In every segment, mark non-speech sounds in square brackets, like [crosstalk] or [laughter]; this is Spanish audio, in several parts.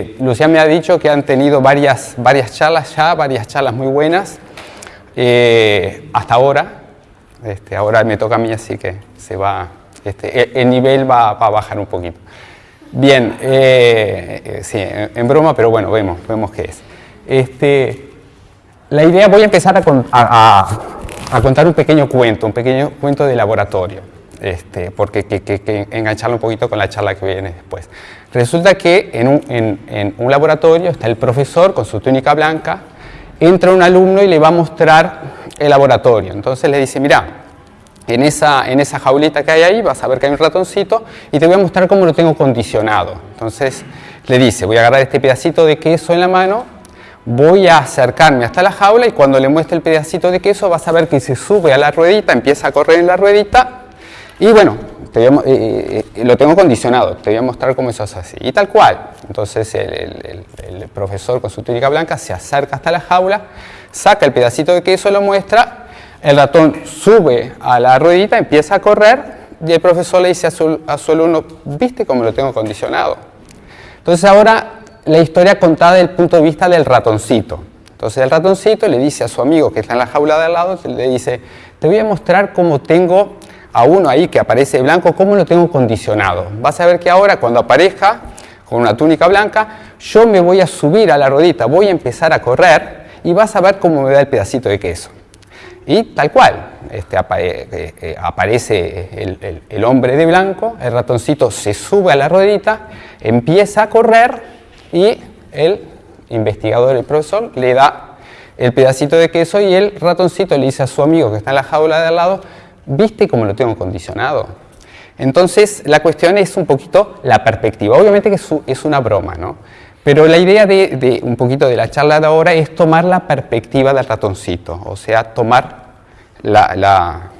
Eh, Lucián me ha dicho que han tenido varias, varias charlas ya, varias charlas muy buenas, eh, hasta ahora. Este, ahora me toca a mí, así que se va, este, el, nivel va, a bajar un poquito. Bien, eh, sí, en, broma, pero bueno, vemos, vemos qué es. Este, la idea, voy a empezar a, a, contar un pequeño cuento, un pequeño cuento de laboratorio, este, porque que, engancharlo un poquito con la charla que viene después. Resulta que en un, en, un, laboratorio está el profesor con su túnica blanca, entra un alumno y le va a mostrar el laboratorio. Entonces le dice, mira, en esa, en esa jaulita que hay ahí vas a ver que hay un ratoncito y te voy a mostrar cómo lo tengo condicionado. Entonces le dice, voy a agarrar este pedacito de queso en la mano voy a acercarme hasta la jaula y cuando le muestre el pedacito de queso vas a ver que se sube a la ruedita, empieza a correr en la ruedita y bueno, eh, eh, lo tengo condicionado, te voy a mostrar cómo eso es así. Y tal cual, entonces el, profesor con su túnica blanca se acerca hasta la jaula, saca el pedacito de queso, lo muestra, el ratón sube a la ruedita, empieza a correr y el profesor le dice a su, a su alumno, ¿viste cómo lo tengo condicionado? Entonces ahora la historia contada desde el punto de vista del ratoncito. Entonces el ratoncito le dice a su amigo que está en la jaula de al lado, le dice, te voy a mostrar cómo tengo a uno ahí que aparece blanco, cómo lo tengo condicionado. Vas a ver que ahora cuando aparezca con una túnica blanca, yo me voy a subir a la rodita, voy a empezar a correr y vas a ver cómo me da el pedacito de queso. Y tal cual, este, eh, eh, aparece el, el hombre de blanco, el ratoncito se sube a la rodita, empieza a correr y el investigador, el profesor, le da el pedacito de queso y el ratoncito le dice a su amigo que está en la jaula de al lado, ¿viste cómo lo tengo condicionado? Entonces la cuestión es un poquito la perspectiva, obviamente que es una broma, ¿no? Pero la idea de, un poquito de la charla de ahora es tomar la perspectiva del ratoncito, o sea, tomar la,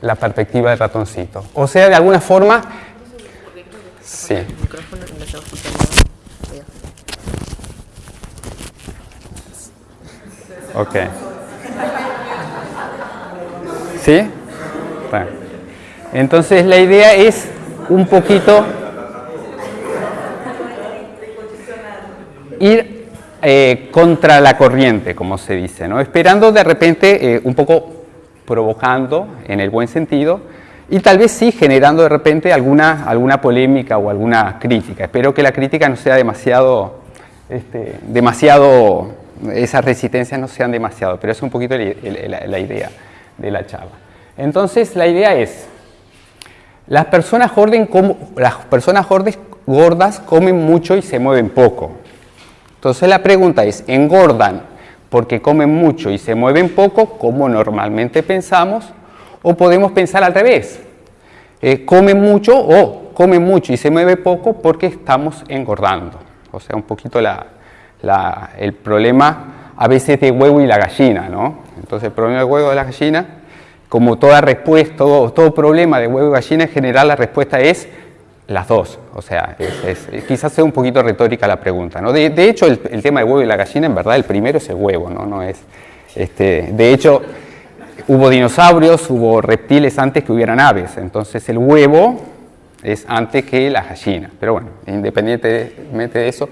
la perspectiva del ratoncito. O sea, de alguna forma... Sí. Ok. ¿Sí? Entonces la idea es un poquito ir eh, contra la corriente, como se dice, ¿no? esperando de repente eh, un poco provocando en el buen sentido y tal vez sí generando de repente alguna, alguna polémica o alguna crítica. Espero que la crítica no sea demasiado, este, demasiado esas resistencias no sean demasiado, pero es un poquito la, idea de la charla. Entonces, la idea es, las personas, gordas comen mucho y se mueven poco. Entonces la pregunta es, ¿engordan porque comen mucho y se mueven poco, como normalmente pensamos? ¿O podemos pensar al revés? Eh, ¿Comen mucho o comen mucho y se mueve poco porque estamos engordando? O sea, un poquito el problema a veces de huevo y la gallina, ¿no? Entonces el problema del huevo y la gallina, como toda respuesta, todo, problema de huevo y gallina, en general la respuesta es las dos. O sea, quizás sea un poquito retórica la pregunta. ¿no? De, hecho, el, tema del huevo y la gallina, en verdad, el primero es el huevo, ¿no? no es, este, de hecho, hubo dinosaurios, hubo reptiles antes que hubieran aves. Entonces el huevo es antes que la gallina. Pero bueno, independientemente de eso,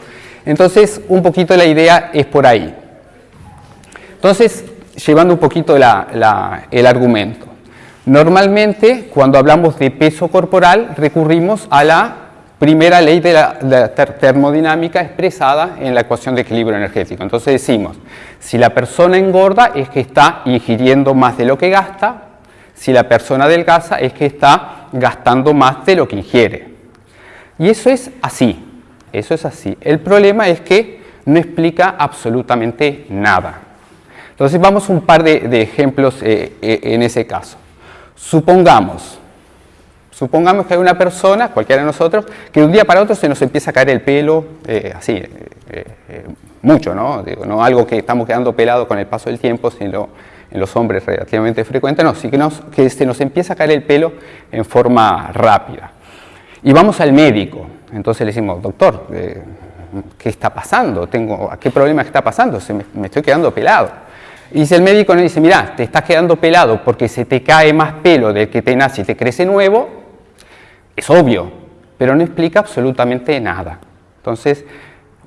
entonces, un poquito la idea es por ahí. Entonces, llevando un poquito el argumento. Normalmente, cuando hablamos de peso corporal, recurrimos a la primera ley de la, termodinámica expresada en la ecuación de equilibrio energético. Entonces decimos, si la persona engorda es que está ingiriendo más de lo que gasta, si la persona adelgaza es que está gastando más de lo que ingiere. Y eso es así. Eso es así. El problema es que no explica absolutamente nada. Entonces vamos un par de, ejemplos eh, eh, en ese caso. Supongamos, supongamos que hay una persona, cualquiera de nosotros, que de un día para otro se nos empieza a caer el pelo, eh, así, mucho, ¿no? No algo que estamos quedando pelado con el paso del tiempo, sino en los hombres relativamente frecuente, no, sí que, se nos empieza a caer el pelo en forma rápida. Y vamos al médico, entonces le decimos, doctor, ¿qué está pasando? Tengo, ¿Qué problema está pasando? Me, estoy quedando pelado. Y si el médico nos dice, mira, te estás quedando pelado porque se te cae más pelo del que te nace y te crece nuevo, es obvio, pero no explica absolutamente nada. Entonces,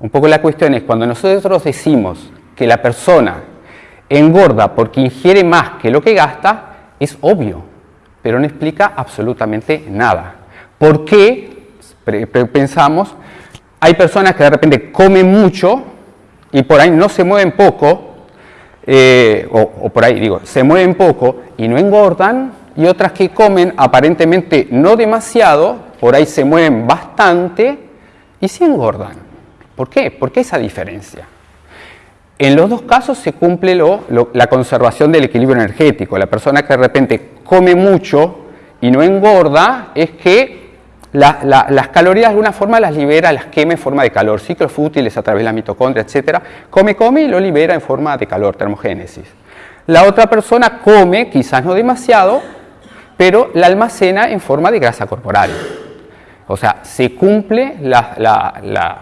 Un poco la cuestión es cuando nosotros decimos que la persona engorda porque ingiere más que lo que gasta, es obvio, pero no explica absolutamente nada. ¿Por qué? Pensamos, hay personas que de repente comen mucho y por ahí no se mueven poco, eh, o, por ahí digo, se mueven poco y no engordan, y otras que comen aparentemente no demasiado, por ahí se mueven bastante y sí engordan. ¿Por qué? ¿Por qué esa diferencia? En los dos casos se cumple la conservación del equilibrio energético. La persona que de repente come mucho y no engorda es que las calorías de alguna forma las libera, las quema en forma de calor, ciclos fútiles a través de la mitocondria, etc. Come, come y lo libera en forma de calor, termogénesis. La otra persona come, quizás no demasiado, pero la almacena en forma de grasa corporal. O sea, se cumple la la,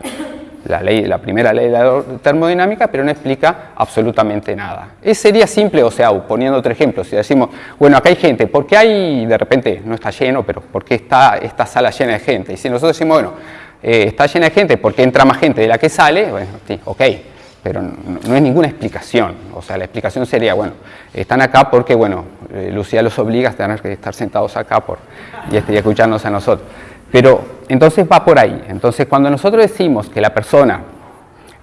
ley, la primera ley de la termodinámica, pero no explica absolutamente nada. Es, sería simple, o sea, poniendo otro ejemplo, si decimos, bueno, acá hay gente, ¿por qué hay, de repente, no está lleno, pero por qué está esta sala llena de gente? Y si nosotros decimos, bueno, eh, está llena de gente porque entra más gente de la que sale, bueno, sí, ok, pero no, es ninguna explicación. O sea, la explicación sería, bueno, están acá porque, bueno, eh, Lucía los obliga a tener que estar sentados acá por, y, y escucharnos a nosotros. Pero entonces va por ahí. Entonces cuando nosotros decimos que la persona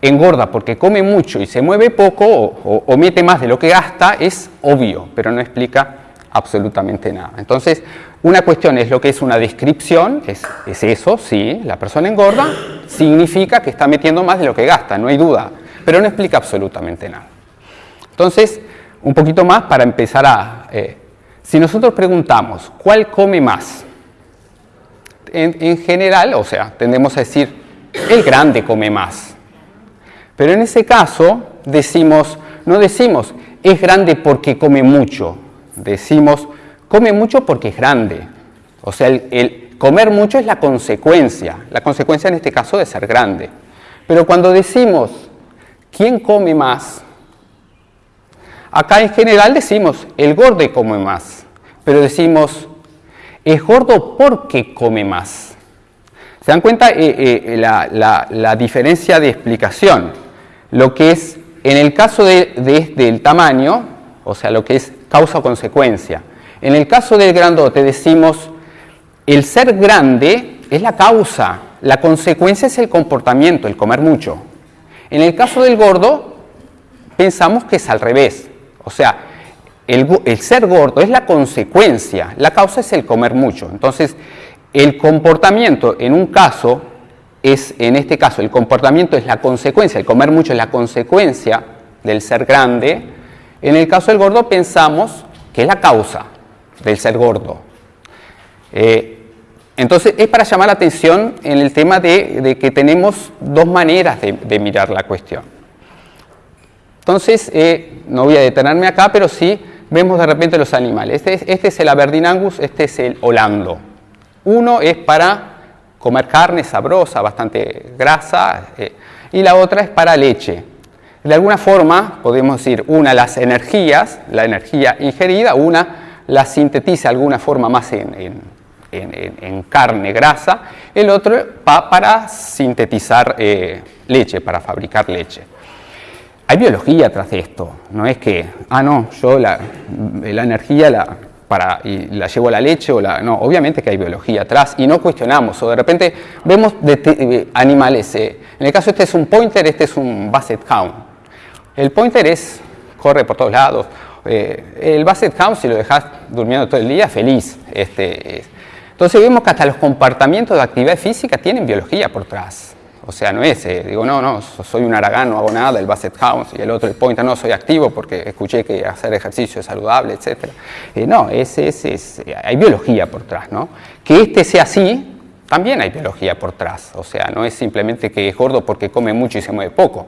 engorda porque come mucho y se mueve poco o, mete más de lo que gasta, es obvio, pero no explica absolutamente nada. Entonces, una cuestión es lo que es una descripción, es, es, eso, sí, la persona engorda, significa que está metiendo más de lo que gasta, no hay duda, pero no explica absolutamente nada. Entonces, un poquito más para empezar a... Eh, si nosotros preguntamos, ¿cuál come más? En, general, o sea, tendemos a decir, el grande come más. Pero en ese caso, decimos, no decimos, es grande porque come mucho. Decimos, come mucho porque es grande. O sea, el, comer mucho es la consecuencia, la consecuencia en este caso de ser grande. Pero cuando decimos, ¿quién come más? Acá en general decimos, el gordo come más. Pero decimos, es gordo porque come más. ¿Se dan cuenta eh, eh, la, diferencia de explicación? Lo que es, en el caso de, del tamaño, o sea, lo que es causa o consecuencia. En el caso del grandote decimos, el ser grande es la causa, la consecuencia es el comportamiento, el comer mucho. En el caso del gordo, pensamos que es al revés. O sea, el, ser gordo es la consecuencia, la causa es el comer mucho. Entonces, el comportamiento en un caso es, en este caso, el comportamiento es la consecuencia, el comer mucho es la consecuencia del ser grande. En el caso del gordo pensamos que es la causa del ser gordo. Eh, entonces, es para llamar la atención en el tema de, que tenemos dos maneras de, mirar la cuestión. Entonces, eh, no voy a detenerme acá, pero sí vemos de repente los animales. Este es, este es el Aberdeen este es el Holando. Uno es para comer carne sabrosa, bastante grasa, eh, y la otra es para leche. De alguna forma, podemos decir, una las energías, la energía ingerida, una la sintetiza de alguna forma más en, carne, grasa, el otro va para sintetizar eh, leche, para fabricar leche. Hay biología tras esto, no es que, ah, no, yo la, energía la, para, la llevo a la leche o la... No, obviamente que hay biología atrás y no cuestionamos, o de repente vemos de, animales, eh, en el caso este es un pointer, este es un basset hound. El pointer es, corre por todos lados, eh, el basset hound si lo dejas durmiendo todo el día, feliz. Este, entonces vemos que hasta los comportamientos de actividad física tienen biología por atrás. O sea, no es, eh, digo, no, no, soy un aragán, no hago nada, el Basset House, y el otro, el Pointer, no, soy activo porque escuché que hacer ejercicio es saludable, etc. Eh, no, es, es, es, hay biología por atrás, ¿no? Que este sea así, también hay biología por atrás, o sea, no es simplemente que es gordo porque come mucho y se mueve poco.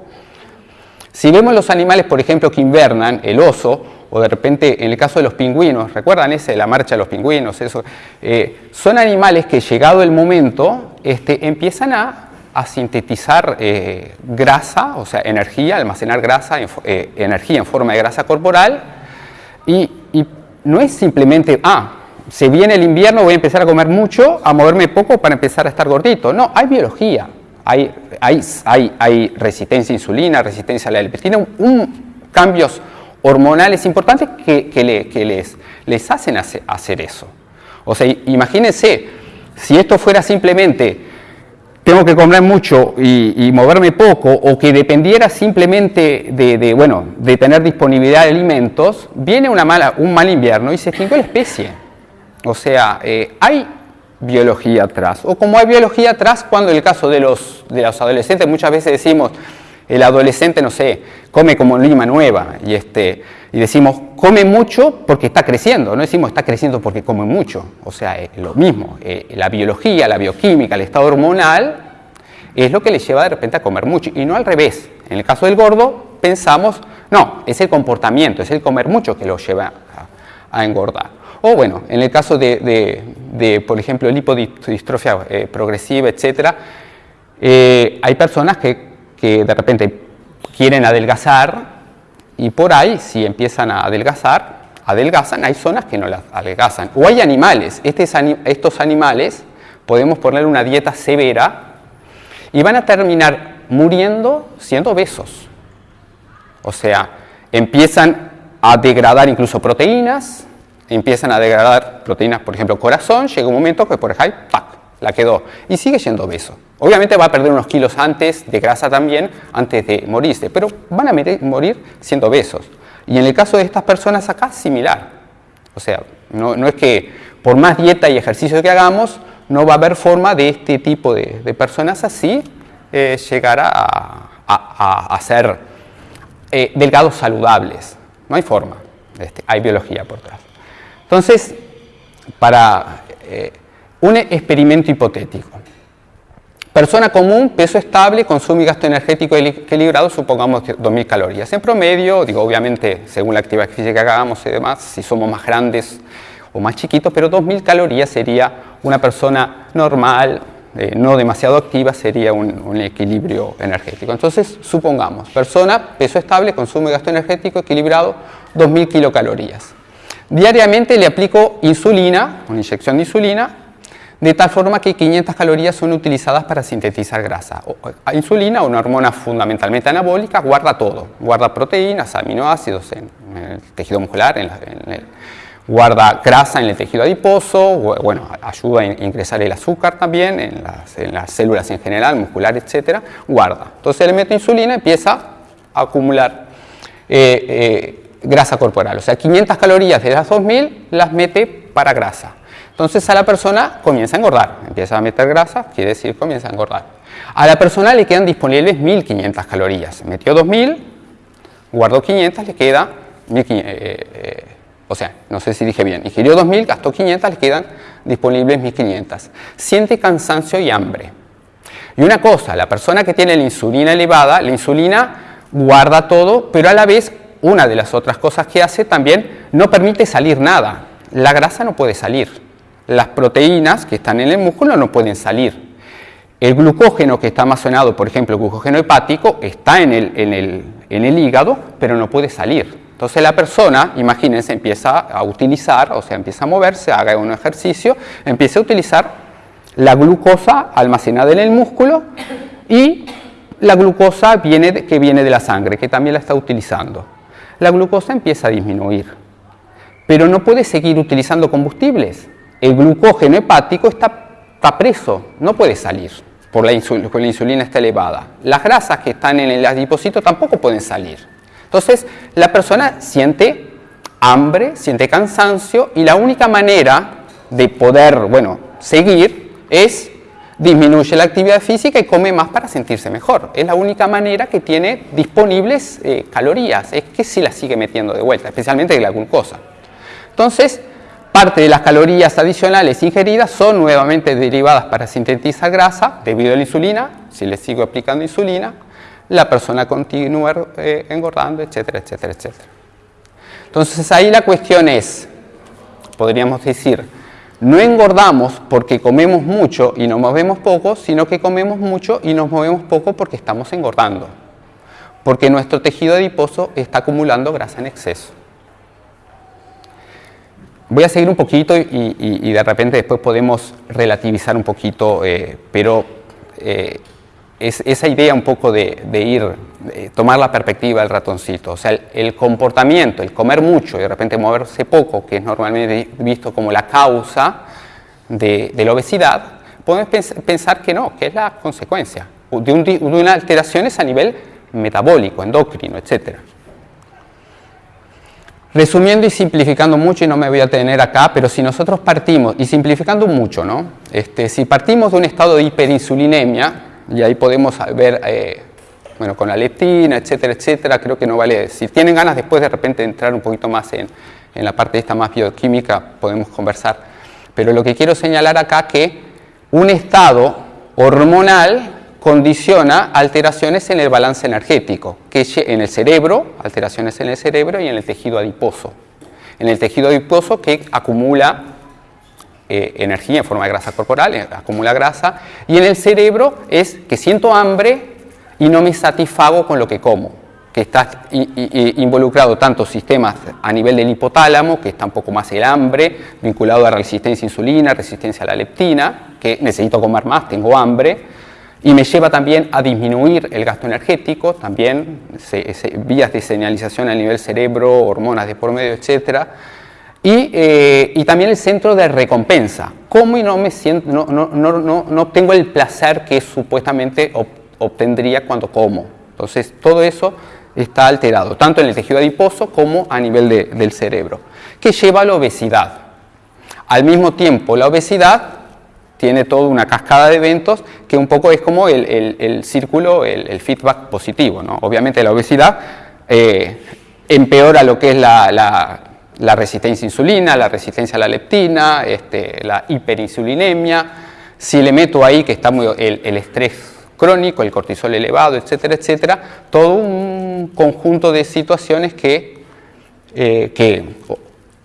Si vemos los animales, por ejemplo, que invernan, el oso, o de repente en el caso de los pingüinos, ¿recuerdan ese, la marcha de los pingüinos? Eso, eh, son animales que llegado el momento este, empiezan a a sintetizar eh, grasa, o sea, energía, almacenar grasa, eh, energía en forma de grasa corporal, y, no es simplemente, ah, se viene el invierno, voy a empezar a comer mucho, a moverme poco para empezar a estar gordito. No, hay biología hay, hay, hay, resistencia a insulina, resistencia a la leptina, un, cambios hormonales importantes que, que les, les, hacen hacer eso. O sea, imagínense, si esto fuera simplemente tengo que comer mucho y, moverme poco, o que dependiera simplemente de, bueno, de tener disponibilidad de alimentos, viene una mala, un mal invierno y se extingue la especie. O sea, eh, hay biología atrás. O como hay biología atrás, cuando en el caso de los, de los adolescentes muchas veces decimos, el adolescente, no sé, come como lima nueva y, este, y decimos, come mucho porque está creciendo, no decimos está creciendo porque come mucho, o sea, es lo mismo, eh, la biología, la bioquímica, el estado hormonal es lo que le lleva de repente a comer mucho y no al revés. En el caso del gordo pensamos, no, es el comportamiento, es el comer mucho que lo lleva a, engordar. O bueno, en el caso de, por ejemplo, lipodistrofia eh, progresiva, etc., eh, hay personas que que de repente quieren adelgazar y por ahí, si empiezan a adelgazar, adelgazan, hay zonas que no las adelgazan. O hay animales, estos animales podemos poner una dieta severa y van a terminar muriendo siendo obesos. O sea, empiezan a degradar incluso proteínas, empiezan a degradar proteínas, por ejemplo, corazón, llega un momento que por ahí, ¡pac!, la quedó y sigue siendo obeso. Obviamente va a perder unos kilos antes de grasa también, antes de morirse, pero van a morir siendo obesos. Y en el caso de estas personas acá, similar. O sea, no, es que por más dieta y ejercicio que hagamos, no va a haber forma de este tipo de, personas así eh, llegar a, ser eh, delgados saludables. No hay forma, este, hay biología por detrás. Entonces, para eh, un experimento hipotético, Persona común, peso estable, consumo y gasto energético equilibrado, supongamos 2.000 calorías. En promedio, digo, obviamente, según la actividad física que hagamos y demás, si somos más grandes o más chiquitos, pero 2.000 calorías sería una persona normal, eh, no demasiado activa, sería un, equilibrio energético. Entonces, supongamos, persona, peso estable, consumo y gasto energético equilibrado, 2.000 kilocalorías. Diariamente le aplico insulina, una inyección de insulina, de tal forma que 500 calorías son utilizadas para sintetizar grasa. insulina, una hormona fundamentalmente anabólica, guarda todo, guarda proteínas, aminoácidos en, el tejido muscular, guarda grasa en el tejido adiposo, bueno, ayuda a ingresar el azúcar también en las, células en general, muscular, etcétera, guarda. Entonces le meto insulina empieza a acumular eh, eh, grasa corporal, o sea, 500 calorías de las 2000 las mete para grasa. Entonces a la persona comienza a engordar, empieza a meter grasa, quiere decir comienza a engordar. A la persona le quedan disponibles 1500 calorías, metió 2000, guardó 500, le queda 1500, eh, eh, o sea, no sé si dije bien, ingirió 2000, gastó 500, le quedan disponibles 1500. Siente cansancio y hambre. Y una cosa, la persona que tiene la insulina elevada, la insulina guarda todo, pero a la vez una de las otras cosas que hace también no permite salir nada. La grasa no puede salir las proteínas que están en el músculo no pueden salir. El glucógeno que está almacenado, por ejemplo, el glucógeno hepático, está en el, hígado, pero no puede salir. Entonces la persona, imagínense, empieza a utilizar, o sea, empieza a moverse, haga un ejercicio, empieza a utilizar la glucosa almacenada en el músculo y la glucosa viene que viene de la sangre, que también la está utilizando. La glucosa empieza a disminuir, pero no puede seguir utilizando combustibles el glucógeno hepático está, preso, no puede salir por la, la insulina está elevada. Las grasas que están en el adipocito tampoco pueden salir. Entonces, la persona siente hambre, siente cansancio y la única manera de poder, bueno, seguir es disminuye la actividad física y come más para sentirse mejor. Es la única manera que tiene disponibles eh, calorías, es que si las sigue metiendo de vuelta, especialmente la glucosa. Entonces, Parte de las calorías adicionales ingeridas son nuevamente derivadas para sintetizar grasa debido a la insulina. Si le sigo aplicando insulina, la persona continúa eh, engordando, etcétera, etcétera, etcétera. Entonces ahí la cuestión es, podríamos decir, no engordamos porque comemos mucho y nos movemos poco, sino que comemos mucho y nos movemos poco porque estamos engordando. Porque nuestro tejido adiposo está acumulando grasa en exceso. Voy a seguir un poquito y, de repente después podemos relativizar un poquito, eh, pero eh, es esa idea un poco de, ir, tomar la perspectiva del ratoncito, o sea, el, comportamiento, el comer mucho y de repente moverse poco, que es normalmente visto como la causa de, la obesidad, podemos pensar que no, que es la consecuencia de, de unas alteraciones a nivel metabólico, endocrino, etcétera. Resumiendo y simplificando mucho, y no me voy a tener acá, pero si nosotros partimos, y simplificando mucho, ¿no? Este, si partimos de un estado de hiperinsulinemia, y ahí podemos ver, eh, bueno, con la leptina, etcétera, etcétera, creo que no vale, si tienen ganas después de repente entrar un poquito más en, en la parte esta más bioquímica, podemos conversar. Pero lo que quiero señalar acá que un estado hormonal condiciona alteraciones en el balance energético, que en el cerebro, alteraciones en el cerebro y en el tejido adiposo. En el tejido adiposo que acumula eh, energía en forma de grasa corporal, eh, acumula grasa, y en el cerebro es que siento hambre y no me satisfago con lo que como, que está involucrado tanto sistemas a nivel del hipotálamo, que está un poco más el hambre, vinculado a resistencia a insulina, resistencia a la leptina, que necesito comer más, tengo hambre, y me lleva también a disminuir el gasto energético, también vías de señalización a nivel cerebro, hormonas de por medio, etc. Eh, y, también el centro de recompensa, cómo y no, me siento, no, no, no, no tengo el placer que supuestamente obtendría cuando como. Entonces todo eso está alterado, tanto en el tejido adiposo como a nivel del cerebro, que lleva a la obesidad. Al mismo tiempo, la obesidad tiene toda una cascada de eventos que un poco es como el, círculo, el, feedback positivo. ¿no? Obviamente la obesidad eh, empeora lo que es la, resistencia a insulina, la resistencia a la leptina, este, la hiperinsulinemia. Si le meto ahí que está muy, el, estrés crónico, el cortisol elevado, etcétera, etcétera, todo un conjunto de situaciones que, eh, que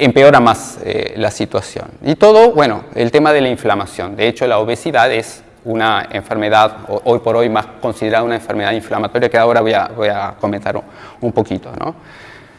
empeora más eh, la situación. Y todo, bueno, el tema de la inflamación. De hecho, la obesidad es una enfermedad, hoy por hoy más considerada una enfermedad inflamatoria, que ahora voy a, voy a comentar un, poquito. ¿no?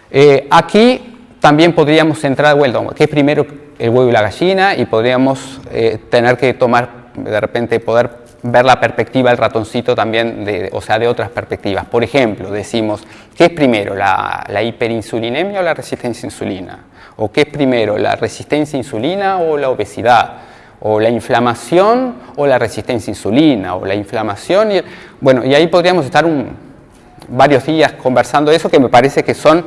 Eh, aquí también podríamos entrar, bueno, que es primero el huevo y la gallina, y podríamos eh, tener que tomar, de repente, poder ver la perspectiva del ratoncito también, o sea, de otras perspectivas. Por ejemplo, decimos, ¿qué es primero, la, la hiperinsulinemia o la resistencia a insulina? ¿O qué es primero, la resistencia a insulina o la obesidad? ¿O la inflamación o la resistencia a insulina? ¿O la inflamación? Y, bueno, y ahí podríamos estar varios días conversando eso que me parece que son,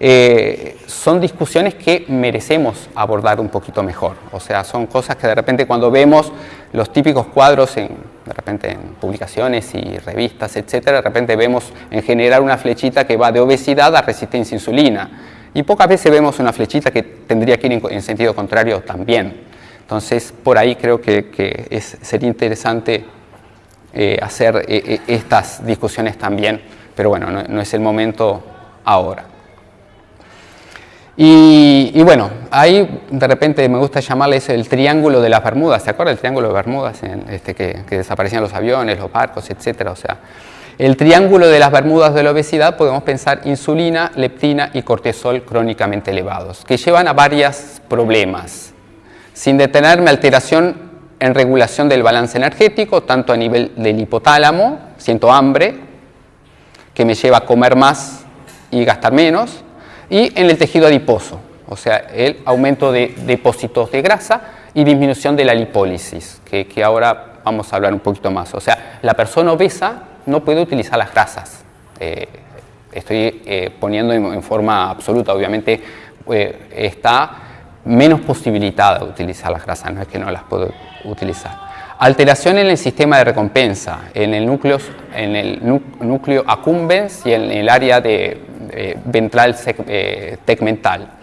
eh, son discusiones que merecemos abordar un poquito mejor. O sea, son cosas que de repente cuando vemos los típicos cuadros en, de repente en publicaciones y revistas, etcétera, de repente vemos en general una flechita que va de obesidad a resistencia a insulina y pocas veces vemos una flechita que tendría que ir en, sentido contrario también. Entonces, por ahí creo que, sería interesante eh, hacer eh, eh, estas discusiones también, pero bueno, no, es el momento ahora. Y, bueno, ahí de repente me gusta llamarles el triángulo de las Bermudas, ¿se acuerdan el triángulo de Bermudas? En este, que, que, desaparecían los aviones, los barcos, etcétera, o sea, el triángulo de las Bermudas de la obesidad podemos pensar insulina, leptina y cortisol crónicamente elevados, que llevan a varios problemas. Sin detenerme, alteración en regulación del balance energético, tanto a nivel del hipotálamo, siento hambre, que me lleva a comer más y gastar menos, y en el tejido adiposo, o sea, el aumento de depósitos de grasa y disminución de la lipólisis, que, que ahora vamos a hablar un poquito más. O sea, la persona obesa no puede utilizar las grasas. Eh, estoy eh, poniendo en, forma absoluta, obviamente eh, está menos posibilitada de utilizar las grasas, no es que no las puedo utilizar. Alteración en el sistema de recompensa, en el núcleo, en el núcleo accumbens y en el área de, ventral tegmental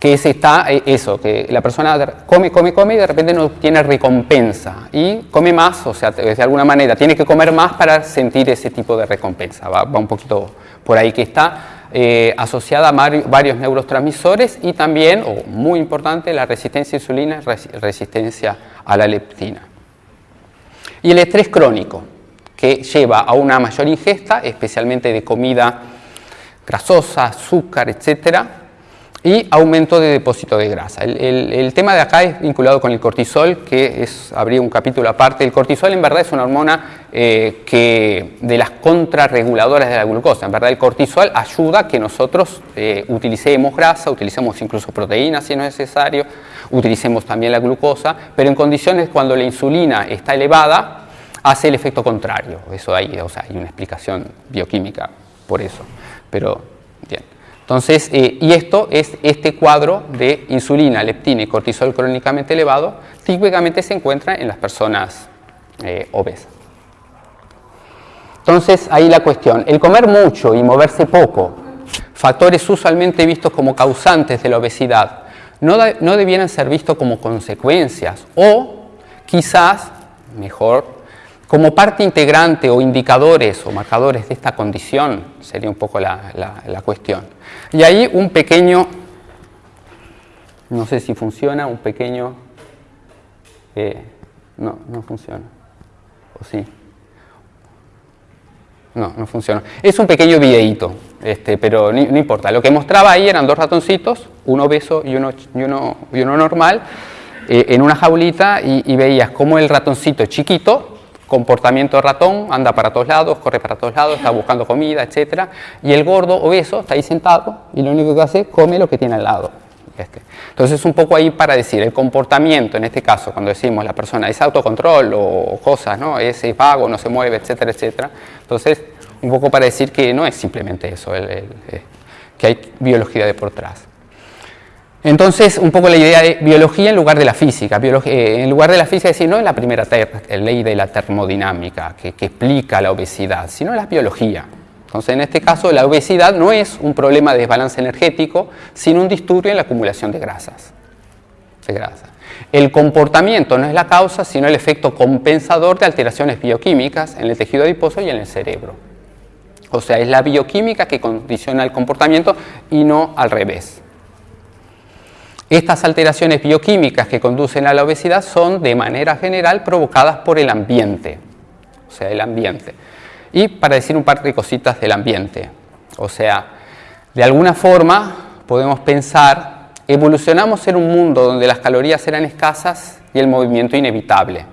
que es está eh, eso, que la persona come, come, come y de repente no tiene recompensa y come más, o sea, de alguna manera tiene que comer más para sentir ese tipo de recompensa, va, un poquito por ahí que está eh, asociada a varios neurotransmisores y también, o muy importante, la resistencia a insulina, resistencia a la leptina. Y el estrés crónico, que lleva a una mayor ingesta, especialmente de comida grasosa, azúcar, etcétera, y aumento de depósito de grasa. El, tema de acá es vinculado con el cortisol, que es, habría un capítulo aparte. El cortisol en verdad es una hormona eh, que, de las contrarreguladoras de la glucosa. En verdad el cortisol ayuda a que nosotros eh, utilicemos grasa, utilicemos incluso proteínas si no es necesario, utilicemos también la glucosa, pero en condiciones cuando la insulina está elevada, hace el efecto contrario. Eso hay, o sea, hay una explicación bioquímica por eso. Pero. Entonces, eh, y esto es este cuadro de insulina, leptina y cortisol crónicamente elevado, típicamente se encuentra en las personas eh, obesas. Entonces, ahí la cuestión, el comer mucho y moverse poco, factores usualmente vistos como causantes de la obesidad, no, no debieran ser vistos como consecuencias o quizás, mejor como parte integrante o indicadores o marcadores de esta condición sería un poco la, cuestión. Y ahí un pequeño, no sé si funciona, un pequeño, eh, no, no funciona, o sí. No, no funciona. Es un pequeño videíto, este, pero no, importa. Lo que mostraba ahí eran dos ratoncitos, uno obeso y uno, y uno, y uno normal, eh, en una jaulita y, y veías cómo el ratoncito chiquito comportamiento ratón, anda para todos lados, corre para todos lados, está buscando comida, etc. Y el gordo obeso está ahí sentado y lo único que hace es come lo que tiene al lado. Este. Entonces un poco ahí para decir, el comportamiento, en este caso, cuando decimos la persona es autocontrol o cosas, ¿no? es, vago, no se mueve, etcétera, etcétera. Entonces, un poco para decir que no es simplemente eso, eh, que hay biología de por atrás. Entonces, un poco la idea de biología en lugar de la física. Eh, en lugar de la física, decir, no es la primera ley de la termodinámica que, explica la obesidad, sino la biología. Entonces, en este caso, la obesidad no es un problema de desbalance energético, sino un disturbio en la acumulación de grasas. De grasa. El comportamiento no es la causa, sino el efecto compensador de alteraciones bioquímicas en el tejido adiposo y en el cerebro. O sea, es la bioquímica que condiciona el comportamiento y no al revés. Estas alteraciones bioquímicas que conducen a la obesidad son de manera general provocadas por el ambiente, o sea, el ambiente. Y para decir un par de cositas del ambiente, o sea, de alguna forma podemos pensar, evolucionamos en un mundo donde las calorías eran escasas y el movimiento inevitable.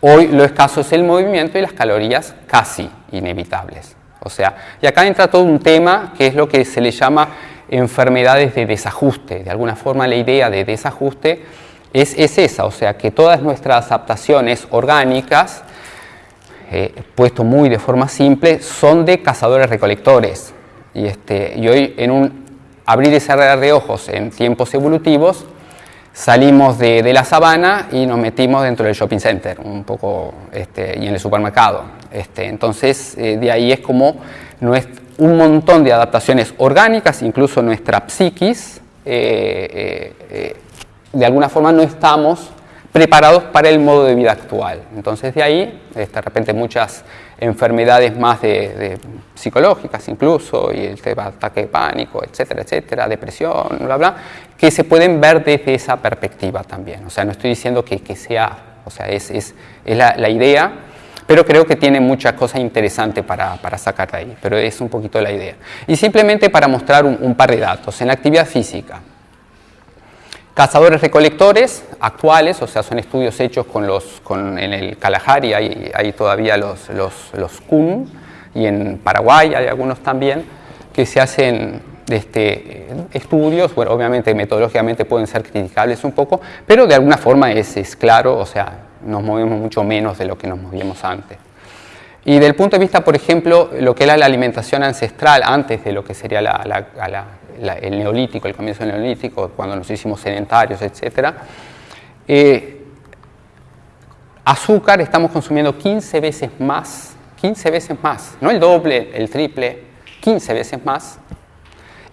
Hoy lo escaso es el movimiento y las calorías casi inevitables. O sea, y acá entra todo un tema que es lo que se le llama enfermedades de desajuste. De alguna forma la idea de desajuste es, esa, o sea, que todas nuestras adaptaciones orgánicas, eh, puesto muy de forma simple, son de cazadores-recolectores. Y, este, y hoy en un abrir y cerrar de ojos en tiempos evolutivos, salimos de, la sabana y nos metimos dentro del shopping center, un poco, este, y en el supermercado. Este, entonces, eh, de ahí es como un montón de adaptaciones orgánicas, incluso nuestra psiquis, eh, eh, de alguna forma no estamos preparados para el modo de vida actual. Entonces de ahí, de repente muchas enfermedades más de, psicológicas incluso, y el tema ataque de pánico, etcétera, etcétera, depresión, bla, bla, que se pueden ver desde esa perspectiva también. O sea, no estoy diciendo que, sea, o sea, es, la idea, pero creo que tiene muchas cosas interesantes para, para, sacar de ahí, pero es un poquito la idea. Y simplemente para mostrar un, par de datos, en actividad física, cazadores recolectores actuales, o sea, son estudios hechos con los, con, en el Kalahari, hay, hay todavía los, los, los Kun, y en Paraguay hay algunos también, que se hacen este, estudios, bueno, obviamente metodológicamente pueden ser criticables un poco, pero de alguna forma es, es claro, o sea, nos movemos mucho menos de lo que nos movíamos antes. Y del punto de vista, por ejemplo, lo que era la alimentación ancestral antes de lo que sería el neolítico, el comienzo del neolítico, cuando nos hicimos sedentarios, etc. Eh, azúcar estamos consumiendo 15 veces más, 15 veces más, no el doble, el triple, 15 veces más,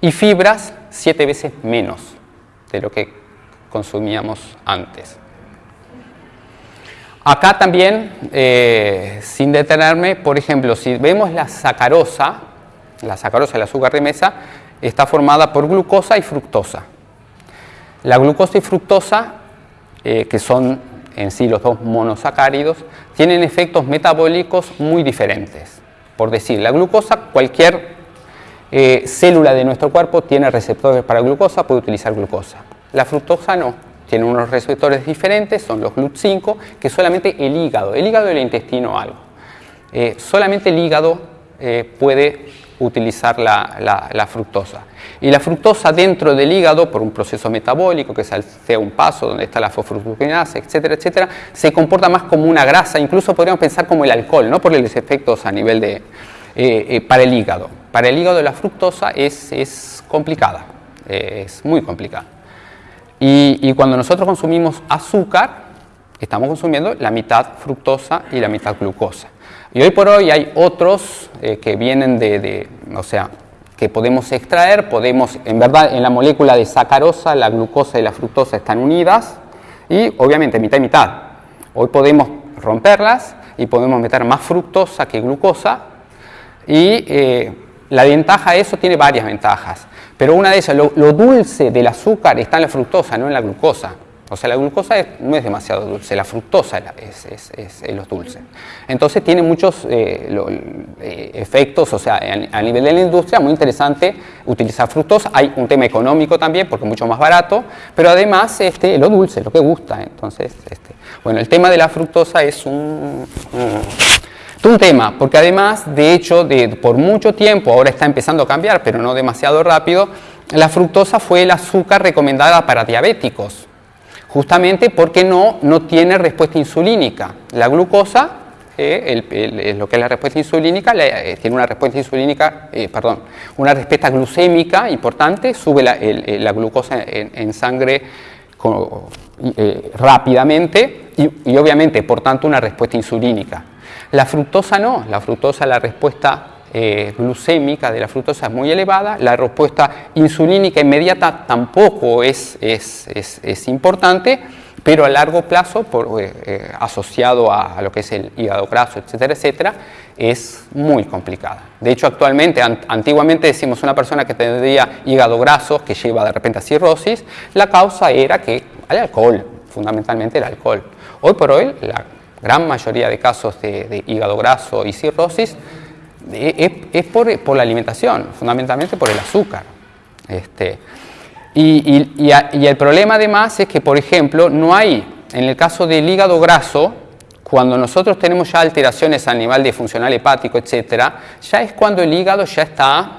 y fibras 7 veces menos de lo que consumíamos antes. Acá también, eh, sin detenerme, por ejemplo, si vemos la sacarosa, la sacarosa, el azúcar de mesa, está formada por glucosa y fructosa. La glucosa y fructosa, eh, que son en sí los dos monosacáridos, tienen efectos metabólicos muy diferentes. Por decir, la glucosa, cualquier eh, célula de nuestro cuerpo tiene receptores para glucosa, puede utilizar glucosa. La fructosa no, tiene unos receptores diferentes, son los GLUT5, que solamente el hígado, el hígado y el intestino algo. Eh, solamente el hígado eh, puede utilizar la, fructosa. Y la fructosa dentro del hígado, por un proceso metabólico que sea un paso donde está la fosfoglucosinasa, etcétera, etcétera, se comporta más como una grasa, incluso podríamos pensar como el alcohol, no por los efectos a nivel de, para el hígado. Para el hígado la fructosa es complicada, es muy complicada. Y, cuando nosotros consumimos azúcar, estamos consumiendo la mitad fructosa y la mitad glucosa. Y hoy por hoy hay otros eh, que vienen de, o sea, que podemos extraer, podemos, en verdad en la molécula de sacarosa la glucosa y la fructosa están unidas y obviamente mitad y mitad. Hoy podemos romperlas y podemos meter más fructosa que glucosa y eh, la ventaja de eso tiene varias ventajas. Pero una de esas, lo, dulce del azúcar está en la fructosa, no en la glucosa. O sea, la glucosa no es demasiado dulce, la fructosa es, es, es, los dulces. Entonces tiene muchos eh, eh, efectos, o sea, a, nivel de la industria, muy interesante utilizar fructosa. Hay un tema económico también, porque es mucho más barato, pero además este, lo dulce, lo que gusta. Entonces, este, bueno, el tema de la fructosa es un tema, porque además, de hecho, por mucho tiempo, ahora está empezando a cambiar, pero no demasiado rápido, la fructosa fue el azúcar recomendada para diabéticos, justamente porque no, no tiene respuesta insulínica. La glucosa, eh, lo que es la respuesta insulínica, eh, tiene una respuesta insulínica, eh, perdón, una respuesta glucémica importante, sube la, glucosa en, sangre rápidamente y obviamente, por tanto, una respuesta insulínica. La fructosa no, la fructosa, la respuesta eh, glucémica de la fructosa es muy elevada, la respuesta insulínica inmediata tampoco es, es, importante, pero a largo plazo, eh, eh, asociado a, lo que es el hígado graso, etcétera, etcétera, es muy complicada. De hecho, actualmente, antiguamente decimos una persona que tendría hígado graso, que lleva de repente a cirrosis, la causa era que el alcohol, fundamentalmente el alcohol. Hoy por hoy, la gran mayoría de casos de, hígado graso y cirrosis es, por, la alimentación, fundamentalmente por el azúcar. Este, y, el problema además es que, por ejemplo, no hay, en el caso del hígado graso, cuando nosotros tenemos ya alteraciones a nivel de funcional hepático, etcétera, ya es cuando el hígado ya está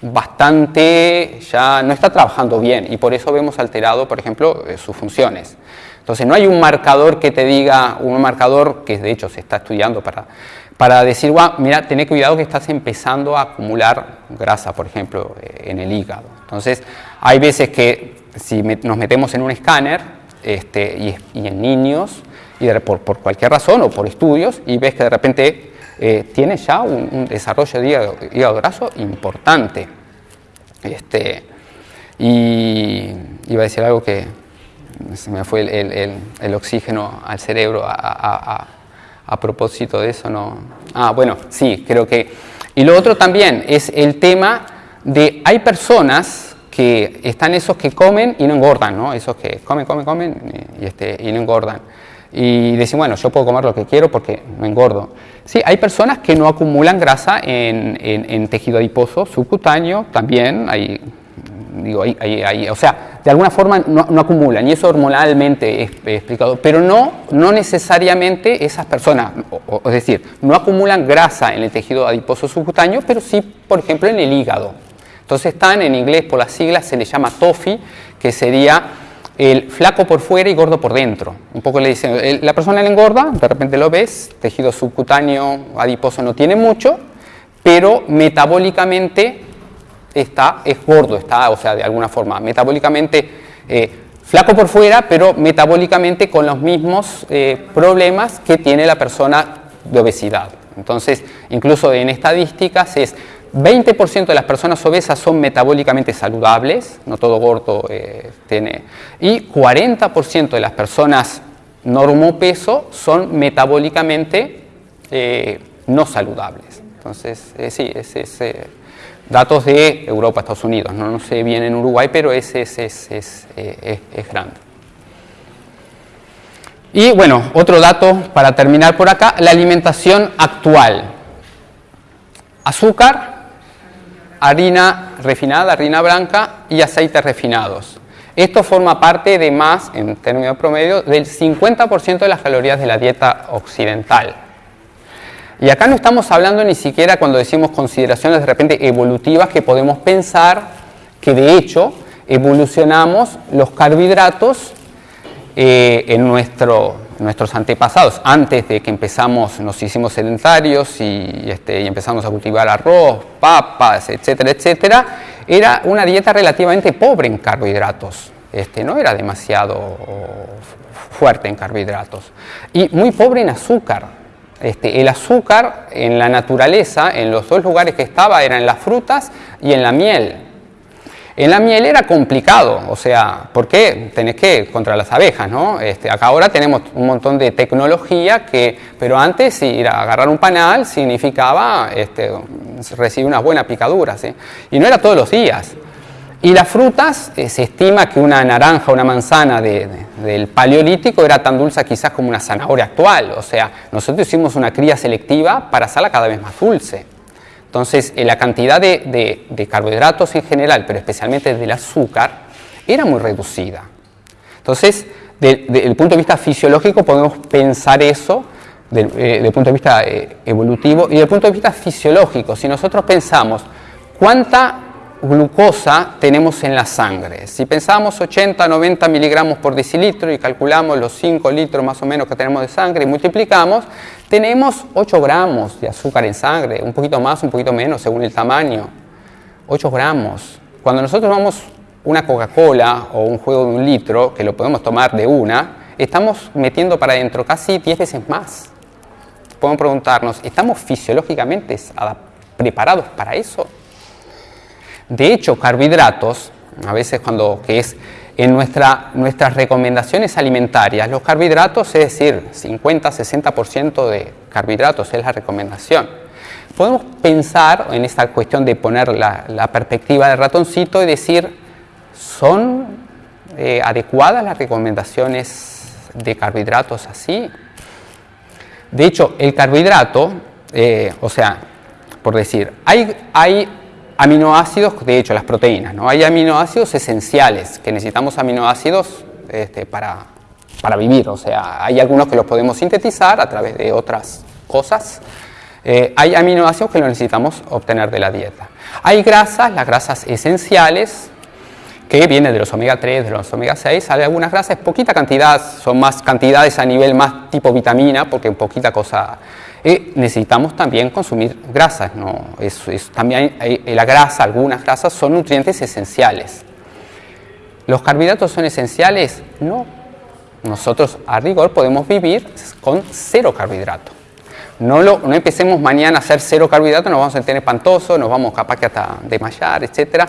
bastante, ya no está trabajando bien y por eso vemos alterado, por ejemplo, eh, sus funciones. Entonces no hay un marcador que te diga, un marcador que de hecho se está estudiando para, para decir, mira, ten cuidado que estás empezando a acumular grasa, por ejemplo, eh, en el hígado. Entonces hay veces que si nos metemos en un escáner este, y, en niños, y por, cualquier razón o por estudios, y ves que de repente eh, tiene ya un, desarrollo de hígado, hígado, graso importante. Este, y iba a decir algo que, se me fue el, oxígeno al cerebro a, propósito de eso. No. Ah, bueno, sí, creo que... Y lo otro también es el tema de, hay personas que están esos que comen y no engordan, ¿no? Esos que comen, comen, comen y, este, y no engordan. Y decir, bueno, yo puedo comer lo que quiero porque no engordo. Sí, hay personas que no acumulan grasa en, en tejido adiposo subcutáneo, también hay digo, o sea, de alguna forma no, acumulan y eso hormonalmente es, explicado, pero no, no necesariamente esas personas, es decir, no acumulan grasa en el tejido adiposo subcutáneo, pero sí, por ejemplo, en el hígado. Entonces están, en inglés por las siglas se le llama TOFI, que sería el flaco por fuera y gordo por dentro. Un poco le dicen, la persona le engorda, de repente lo ves, tejido subcutáneo adiposo no tiene mucho, pero metabólicamente está, es gordo, está, o sea, de alguna forma, metabólicamente eh, flaco por fuera, pero metabólicamente con los mismos eh, problemas que tiene la persona de obesidad. Entonces, incluso en estadísticas es 20% de las personas obesas son metabólicamente saludables, no todo gordo eh, tiene, y 40% de las personas normopeso son metabólicamente no saludables. Entonces, sí, es, es datos de Europa, Estados Unidos, no, sé bien en Uruguay, pero ese es, eh, es, grande. Y bueno, otro dato para terminar por acá, la alimentación actual. Azúcar, harina refinada, harina blanca y aceites refinados. Esto forma parte de más, en términos promedio, del 50% de las calorías de la dieta occidental. Y acá no estamos hablando ni siquiera cuando decimos consideraciones de repente evolutivas que podemos pensar que de hecho evolucionamos los carbohidratos eh, en nuestro, nuestros antepasados. Antes de que empezamos, nos hicimos sedentarios y, este, y empezamos a cultivar arroz, papas, etcétera, etcétera, era una dieta relativamente pobre en carbohidratos. Este, no era demasiado fuerte en carbohidratos. Y muy pobre en azúcar. Este, el azúcar en la naturaleza, en los dos lugares que estaba, era en las frutas y en la miel. En la miel era complicado, o sea, ¿por qué? Tenés que contra las abejas, ¿no? Este, acá ahora tenemos un montón de tecnología que, pero antes ir a agarrar un panal significaba este, recibir una buena picadura, ¿sí? Y no era todos los días. Y las frutas, eh, se estima que una naranja, una manzana del paleolítico era tan dulce quizás como una zanahoria actual. O sea, nosotros hicimos una cría selectiva para hacerla cada vez más dulce. Entonces, eh, la cantidad de, carbohidratos en general, pero especialmente del azúcar, era muy reducida. Entonces, desde el punto de vista fisiológico podemos pensar eso, desde el punto de vista eh, evolutivo, y desde el punto de vista fisiológico, si nosotros pensamos cuánta glucosa tenemos en la sangre. Si pensamos 80, 90 miligramos por decilitro y calculamos los 5 litros más o menos que tenemos de sangre y multiplicamos, tenemos 8 gramos de azúcar en sangre, un poquito más, un poquito menos según el tamaño. 8 gramos. Cuando nosotros tomamos una Coca-Cola o un juego de un litro, que lo podemos tomar de una, estamos metiendo para adentro casi 10 veces más. Podemos preguntarnos, ¿estamos fisiológicamente preparados para eso? De hecho, carbohidratos, a veces cuando que es en nuestra, nuestras recomendaciones alimentarias, los carbohidratos, es decir, 50-60% de carbohidratos es la recomendación. Podemos pensar en esta cuestión de poner la, perspectiva del ratoncito y decir, ¿son eh, adecuadas las recomendaciones de carbohidratos así? De hecho, el carbohidrato, eh, o sea, por decir, hay, hay aminoácidos, de hecho las proteínas, ¿no? hay aminoácidos esenciales, que necesitamos aminoácidos este, para, para, vivir, o sea, hay algunos que los podemos sintetizar a través de otras cosas, eh, hay aminoácidos que los necesitamos obtener de la dieta. Hay grasas, las grasas esenciales, que vienen de los omega 3, de los omega 6, hay algunas grasas, poquita cantidad, son más cantidades a nivel más tipo vitamina, porque poquita cosa necesitamos también consumir grasas. ¿no? Es, también la grasa, algunas grasas son nutrientes esenciales. ¿Los carbohidratos son esenciales? No. Nosotros a rigor podemos vivir con cero carbohidrato. No, lo, no empecemos mañana a hacer cero carbohidratos, nos vamos a sentir espantosos, nos vamos capaz que hasta desmayar, etc.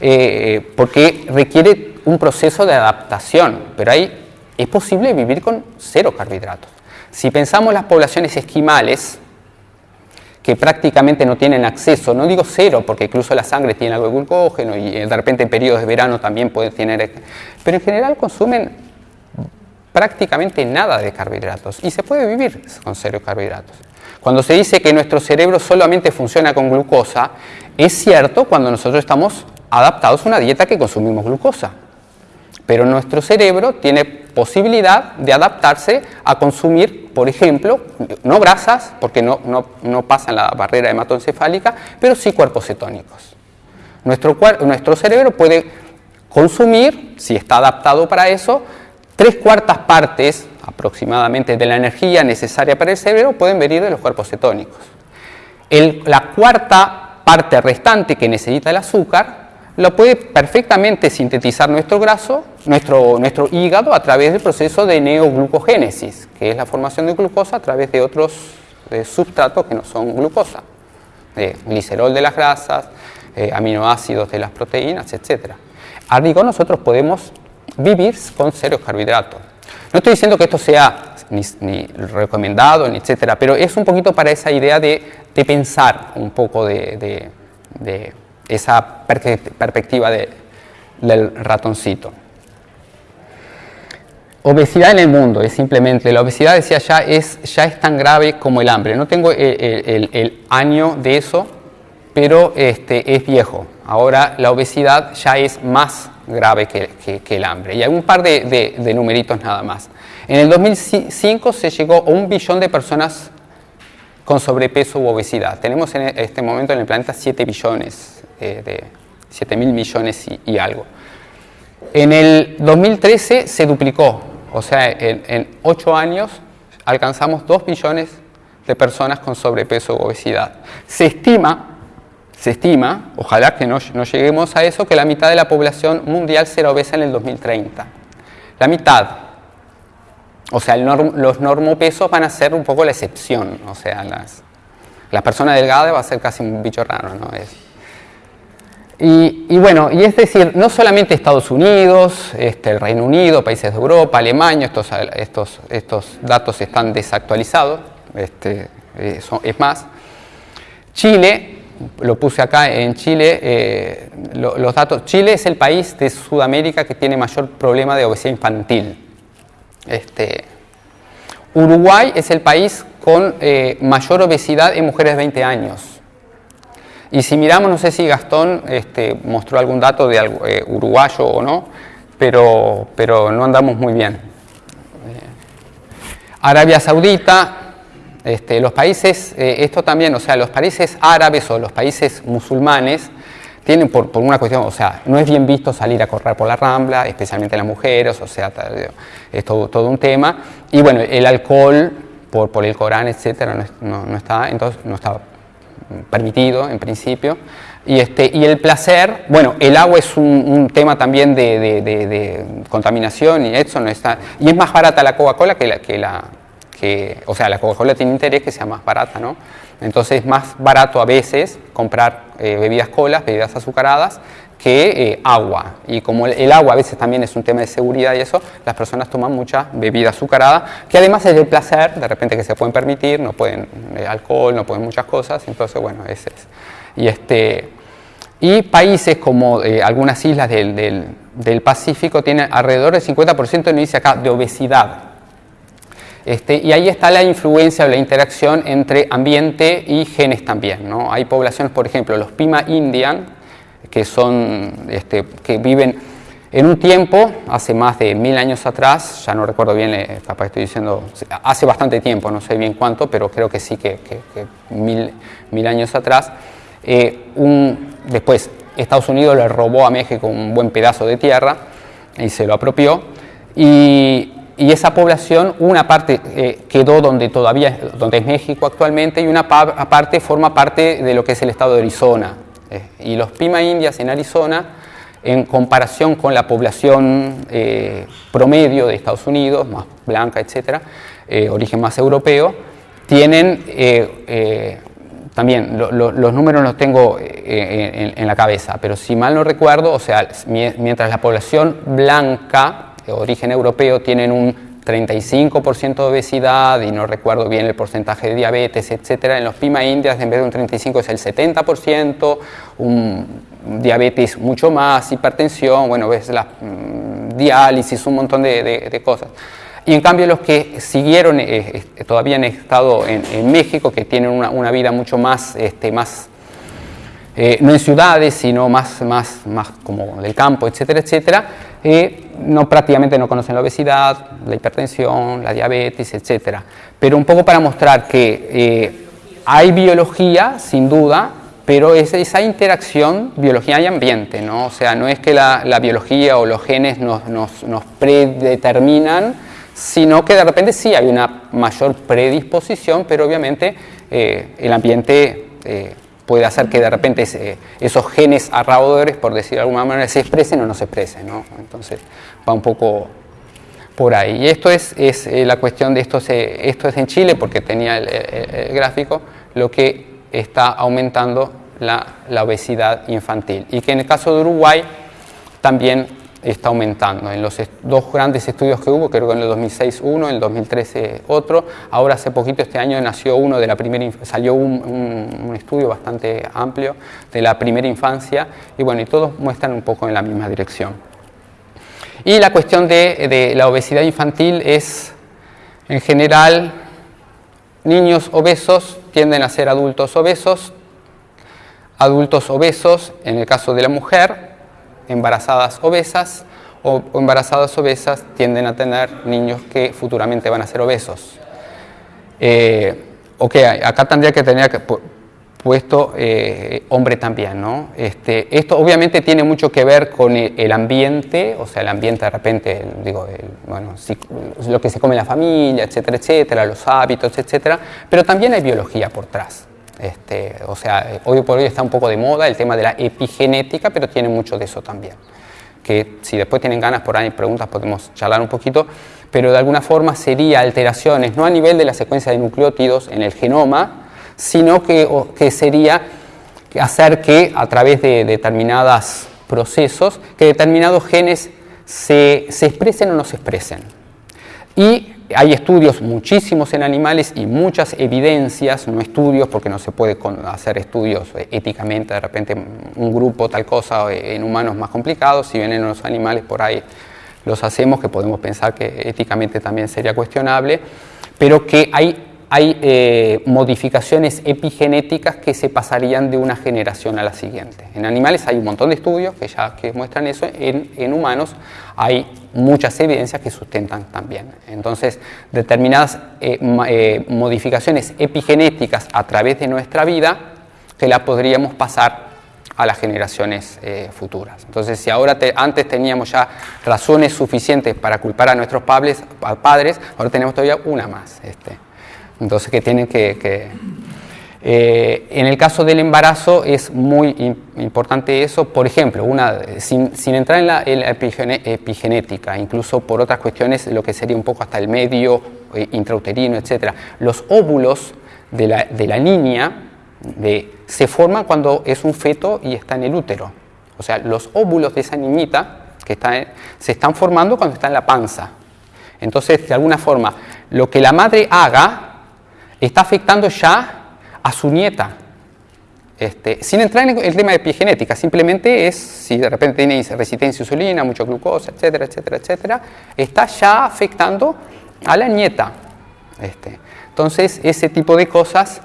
Eh, porque requiere un proceso de adaptación, pero ahí es posible vivir con cero carbohidratos. Si pensamos las poblaciones esquimales, que prácticamente no tienen acceso, no digo cero, porque incluso la sangre tiene algo de glucógeno y eh, de repente en periodos de verano también puede tener, pero en general consumen prácticamente nada de carbohidratos y se puede vivir con cero carbohidratos. Cuando se dice que nuestro cerebro solamente funciona con glucosa, es cierto cuando nosotros estamos adaptados a una dieta que consumimos glucosa. Pero nuestro cerebro tiene posibilidad de adaptarse a consumir, por ejemplo, no grasas, porque no, no, pasan la barrera hematoencefálica, pero sí cuerpos cetónicos. Nuestro, nuestro cerebro puede consumir, si está adaptado para eso, tres cuartas partes aproximadamente de la energía necesaria para el cerebro pueden venir de los cuerpos cetónicos. la cuarta parte restante que necesita el azúcar lo puede perfectamente sintetizar nuestro graso, nuestro, nuestro hígado a través del proceso de neoglucogénesis, que es la formación de glucosa a través de otros substratos que no son glucosa, de glicerol de las grasas, eh, aminoácidos de las proteínas, etc. A nosotros podemos vivir con cero carbohidratos. No estoy diciendo que esto sea ni, recomendado, ni etcétera, pero es un poquito para esa idea de, pensar un poco de esa perspectiva del ratoncito. Obesidad en el mundo es simplemente, la obesidad decía ya es, ya es tan grave como el hambre. No tengo el, año de eso, pero este, es viejo. Ahora la obesidad ya es más grave que, el hambre. Y hay un par de, de, numeritos nada más. En el 2005 se llegó a un billón de personas con sobrepeso u obesidad. Tenemos en este momento en el planeta 7 billones, de 7 mil millones y, algo. En el 2013 se duplicó, o sea, en, en 8 años alcanzamos 2 billones de personas con sobrepeso u obesidad. Se estima se estima, ojalá que no, lleguemos a eso, que la mitad de la población mundial será obesa en el 2030. La mitad. O sea, los normopesos van a ser un poco la excepción. O sea, las, la persona delgada va a ser casi un bicho raro, ¿no? Y, bueno, y es decir, no solamente Estados Unidos, este, el Reino Unido, países de Europa, Alemania, estos, datos están desactualizados, este, eh, es más, Chile lo puse acá en Chile, eh, los datos. Chile es el país de Sudamérica que tiene mayor problema de obesidad infantil. Este, Uruguay es el país con eh, mayor obesidad en mujeres de 20 años. Y si miramos, no sé si Gastón este, mostró algún dato de eh, uruguayo o no, pero, pero no andamos muy bien. Arabia Saudita, este, los países, eh, esto también, o sea, los países árabes o los países musulmanes tienen por, una cuestión, o sea, no es bien visto salir a correr por la rambla, especialmente las mujeres, o sea, es todo, un tema. Y bueno, el alcohol, por, por el Corán, etcétera, no, está, entonces, no está permitido en principio. Y, este, y el placer, bueno, el agua es un, tema también de, contaminación y eso no está. Y es más barata la Coca-Cola que la, que la, o sea, la Coca-Cola tiene interés que sea más barata, ¿no? Entonces es más barato a veces comprar eh, bebidas colas, bebidas azucaradas, que eh, agua. Y como el, agua a veces también es un tema de seguridad y eso, las personas toman mucha bebida azucarada, que además es el placer, de repente que se pueden permitir, no pueden eh, alcohol, no pueden muchas cosas, entonces bueno, ese es. Y, este, y países como algunas islas del, del, del, Pacífico tienen alrededor del 50% de dice acá de obesidad. Este, y ahí está la influencia o la interacción entre ambiente y genes también. ¿no? Hay poblaciones, por ejemplo, los Pima Indian, que, son, este, que viven en un tiempo, hace más de mil años atrás, ya no recuerdo bien, capaz estoy diciendo, hace bastante tiempo, no sé bien cuánto, pero creo que sí que, mil, mil, años atrás, eh, un, después Estados Unidos le robó a México un buen pedazo de tierra y se lo apropió, y y esa población, una parte eh, quedó donde todavía donde es México actualmente y una parte forma parte de lo que es el estado de Arizona. Eh, y los Pima Indias en Arizona, en comparación con la población eh, promedio de Estados Unidos, más blanca, etcétera, origen más europeo, tienen también los números los tengo en, la cabeza, pero si mal no recuerdo, o sea, mientras la población blanca origen europeo tienen un 35% de obesidad y no recuerdo bien el porcentaje de diabetes, etcétera. En los Pima Indias en vez de un 35 es el 70%, un diabetes mucho más, hipertensión, bueno, ves la mm, diálisis, un montón de, cosas. Y en cambio los que siguieron, eh, eh, todavía han estado en, México, que tienen una, vida mucho más, este, más eh, no en ciudades, sino más, más, más como del campo, etcétera, etcétera, no, prácticamente no conocen la obesidad, la hipertensión, la diabetes, etc. Pero un poco para mostrar que eh, hay biología, sin duda, pero es esa interacción biología y ambiente, ¿no? O sea, no es que la, biología o los genes nos, predeterminan, sino que de repente sí hay una mayor predisposición, pero obviamente eh, el ambiente eh, puede hacer que de repente esos genes arraudores, por decir de alguna manera, se expresen o no se expresen. ¿no? Entonces va un poco por ahí. Y esto es, es eh, la cuestión de esto, esto es en Chile, porque tenía el, gráfico, lo que está aumentando la, la obesidad infantil. Y que en el caso de Uruguay también está aumentando. En los dos grandes estudios que hubo, creo que en el 2006 uno, en el 2013 otro, ahora hace poquito este año nació uno de la primera, salió un, estudio bastante amplio de la primera infancia y bueno, y todos muestran un poco en la misma dirección. Y la cuestión de, de la obesidad infantil es, en general, niños obesos tienden a ser adultos obesos, adultos obesos, en el caso de la mujer, embarazadas obesas, o embarazadas obesas tienden a tener niños que futuramente van a ser obesos. Eh, ok, acá tendría que tener puesto eh, hombre también, ¿no? Este, esto obviamente tiene mucho que ver con el, ambiente, o sea, el ambiente de repente, digo, bueno, lo que se come en la familia, etcétera, etcétera, los hábitos, etcétera, pero también hay biología por atrás. Este, o sea, hoy por hoy está un poco de moda el tema de la epigenética, pero tiene mucho de eso también. Que si después tienen ganas por ahí preguntas podemos charlar un poquito, pero de alguna forma sería alteraciones, no a nivel de la secuencia de nucleótidos en el genoma, sino que, que sería hacer que a través de determinados procesos, que determinados genes se, se expresen o no se expresen. Y hay estudios muchísimos en animales y muchas evidencias, no estudios porque no se puede hacer estudios éticamente, de repente un grupo tal cosa en humanos más complicados, si vienen los animales por ahí los hacemos, que podemos pensar que éticamente también sería cuestionable, pero que hay hay eh, modificaciones epigenéticas que se pasarían de una generación a la siguiente. En animales hay un montón de estudios que ya que muestran eso, en, humanos hay muchas evidencias que sustentan también. Entonces, determinadas eh, eh, modificaciones epigenéticas a través de nuestra vida que la podríamos pasar a las generaciones futuras. Entonces, si ahora antes teníamos ya razones suficientes para culpar a nuestros padres, padres ahora tenemos todavía una más. Este. Entonces, que tienen que... Eh, en el caso del embarazo es muy importante eso, por ejemplo, una, sin, entrar en la, epigenética, incluso por otras cuestiones, lo que sería un poco hasta el medio eh, intrauterino, etc. Los óvulos de la, de la niña de, se forman cuando es un feto y está en el útero. O sea, los óvulos de esa niñita que está se están formando cuando está en la panza. Entonces, de alguna forma, lo que la madre haga está afectando ya a su nieta. Este, sin entrar en el tema de epigenética, simplemente es, si de repente tiene resistencia a insulina, mucho glucosa, etcétera, etcétera, etcétera, está ya afectando a la nieta. Este, entonces, ese tipo de cosas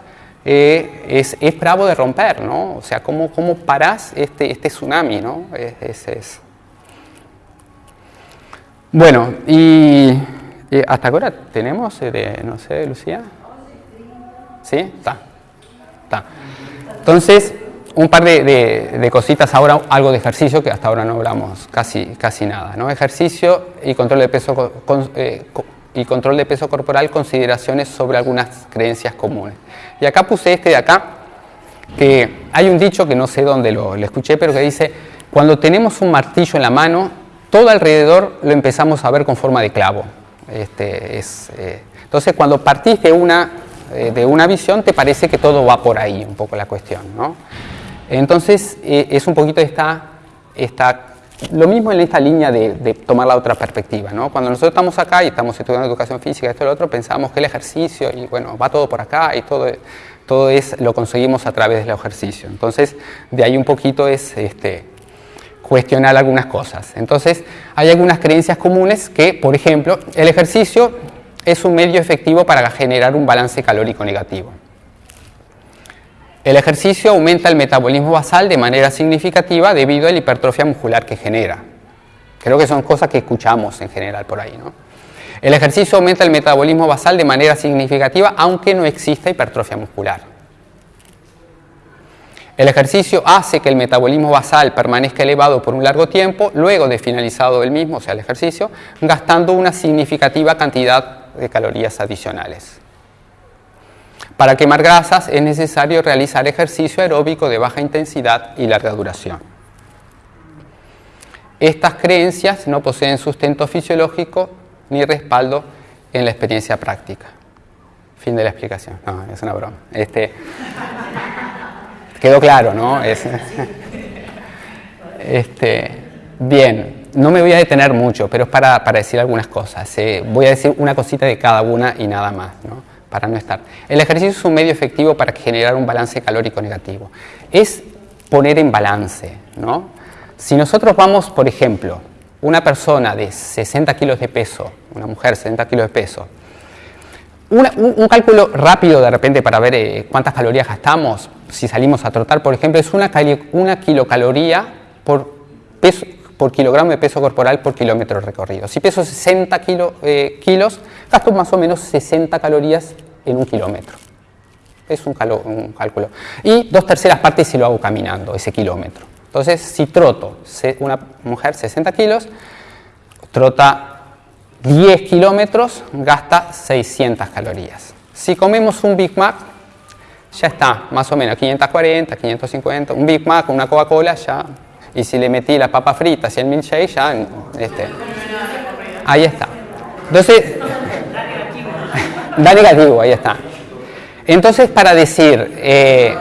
eh, es, es, bravo de romper, ¿no? O sea, ¿cómo, cómo parás este, este tsunami, ¿no? Es, es, Bueno, y, hasta ahora tenemos, eh, no sé, Lucía. ¿Sí? Está. Está. Entonces, un par de, cositas ahora, algo de ejercicio que hasta ahora no hablamos casi, casi nada. ¿no? Ejercicio y control, de peso, eh, y control de peso corporal, consideraciones sobre algunas creencias comunes. Y acá puse este de acá, que hay un dicho que no sé dónde lo, escuché, pero que dice, cuando tenemos un martillo en la mano, todo alrededor lo empezamos a ver con forma de clavo. Este, es, eh, entonces, cuando partís de una eh, de una visión, te parece que todo va por ahí, un poco la cuestión. ¿no? Entonces, eh, es un poquito esta, esta, lo mismo en esta línea de, tomar la otra perspectiva. ¿no? Cuando nosotros estamos acá y estamos estudiando educación física, esto y lo otro, pensamos que el ejercicio, y bueno, va todo por acá y todo, todo es, lo conseguimos a través del ejercicio. Entonces, de ahí un poquito es este, cuestionar algunas cosas. Entonces, hay algunas creencias comunes que, por ejemplo, el ejercicio es un medio efectivo para generar un balance calórico negativo. El ejercicio aumenta el metabolismo basal de manera significativa debido a la hipertrofia muscular que genera. Creo que son cosas que escuchamos en general por ahí. ¿no? El ejercicio aumenta el metabolismo basal de manera significativa aunque no exista hipertrofia muscular. El ejercicio hace que el metabolismo basal permanezca elevado por un largo tiempo luego de finalizado el mismo, o sea el ejercicio, gastando una significativa cantidad de calorías adicionales. Para quemar grasas es necesario realizar ejercicio aeróbico de baja intensidad y larga duración. Estas creencias no poseen sustento fisiológico ni respaldo en la experiencia práctica. Fin de la explicación. No, es una broma. Este, quedó claro, ¿no? [laughs] este, bien no me voy a detener mucho, pero es para, decir algunas cosas. Eh, voy a decir una cosita de cada una y nada más, ¿no? para no estar. El ejercicio es un medio efectivo para generar un balance calórico negativo. Es poner en balance. ¿no? Si nosotros vamos, por ejemplo, una persona de 60 kilos de peso, una mujer de 60 kilos de peso, un, cálculo rápido de repente para ver eh, cuántas calorías gastamos si salimos a trotar, por ejemplo, es una, una kilocaloría por, peso, por kilogramo de peso corporal por kilómetro recorrido. Si peso 60 eh, kilos, gasto más o menos 60 calorías en un kilómetro. Es un, un, cálculo. Y dos terceras partes si lo hago caminando, ese kilómetro. Entonces, si troto, una mujer 60 kilos, trota 10 kilómetros gasta 600 calorías. Si comemos un Big Mac, ya está, más o menos 540, 550, un Big Mac, una Coca-Cola, ya. Y si le metí las papas fritas y el milkshake, ya. Este, ahí está. Entonces, [laughs] da negativo, ahí está. Entonces, para decir, eh,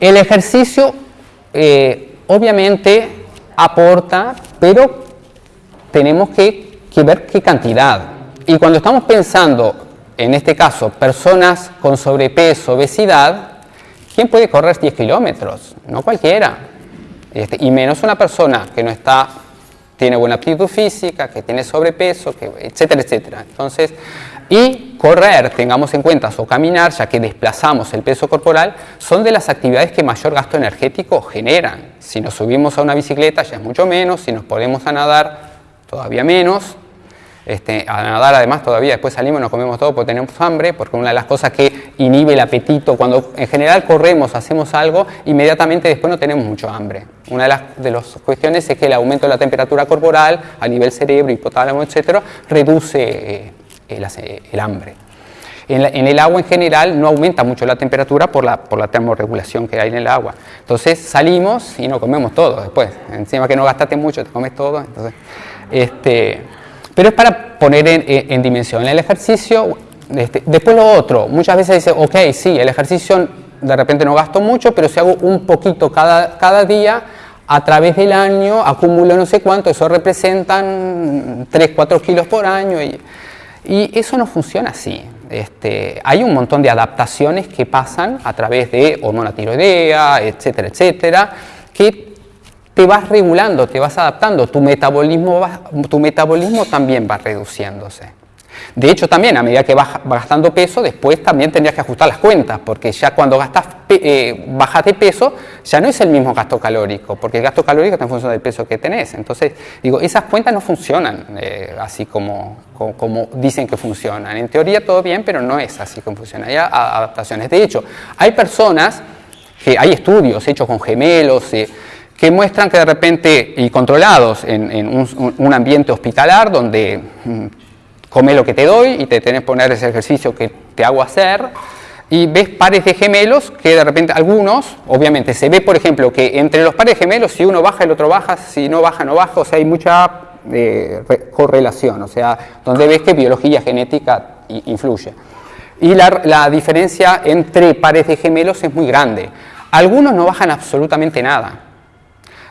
el ejercicio eh, obviamente aporta, pero tenemos que, ver qué cantidad. Y cuando estamos pensando, en este caso, personas con sobrepeso, obesidad, ¿quién puede correr 10 kilómetros? No cualquiera. Este, y menos una persona que no está, tiene buena aptitud física, que tiene sobrepeso, que, etcétera, etcétera. Entonces, y correr, tengamos en cuenta, o caminar, ya que desplazamos el peso corporal, son de las actividades que mayor gasto energético generan. Si nos subimos a una bicicleta ya es mucho menos, si nos ponemos a nadar todavía menos. Este, a nadar además todavía después salimos y nos comemos todo porque tenemos hambre, porque una de las cosas que inhibe el apetito, cuando en general corremos, hacemos algo, inmediatamente después no tenemos mucho hambre. Una de las, de las cuestiones es que el aumento de la temperatura corporal a nivel cerebro, hipotálamo, etcétera, reduce eh, el, hambre. En, el agua en general no aumenta mucho la temperatura por la, por la termorregulación que hay en el agua. Entonces salimos y nos comemos todo después. Encima que no gastaste mucho, te comes todo. Entonces, este, pero es para poner en, dimensión el ejercicio. Este, después lo otro, muchas veces dice, ok, sí, el ejercicio de repente no gasto mucho, pero si hago un poquito cada, cada día, a través del año acumulo no sé cuánto, eso representan 3, 4 kilos por año y, eso no funciona así. Este, hay un montón de adaptaciones que pasan a través de hormona tiroidea, etcétera, etcétera, que te vas regulando, te vas adaptando, tu metabolismo, tu metabolismo también va reduciéndose. De hecho, también a medida que vas gastando peso, después también tendrías que ajustar las cuentas, porque ya cuando gastas, eh, bajas de peso, ya no es el mismo gasto calórico, porque el gasto calórico está en función del peso que tenés. Entonces, digo, esas cuentas no funcionan eh, así como, como, dicen que funcionan. En teoría todo bien, pero no es así como funciona. Hay adaptaciones. De hecho, hay personas, que hay estudios hechos con gemelos, eh, que muestran que de repente, y controlados en, un, ambiente hospitalar donde mm, come lo que te doy y te tenés que poner ese ejercicio que te hago hacer, y ves pares de gemelos que de repente algunos, obviamente se ve por ejemplo que entre los pares gemelos si uno baja el otro baja, si no baja no baja, o sea hay mucha eh, correlación, o sea, donde ves que biología genética influye. Y la, la diferencia entre pares de gemelos es muy grande. Algunos no bajan absolutamente nada,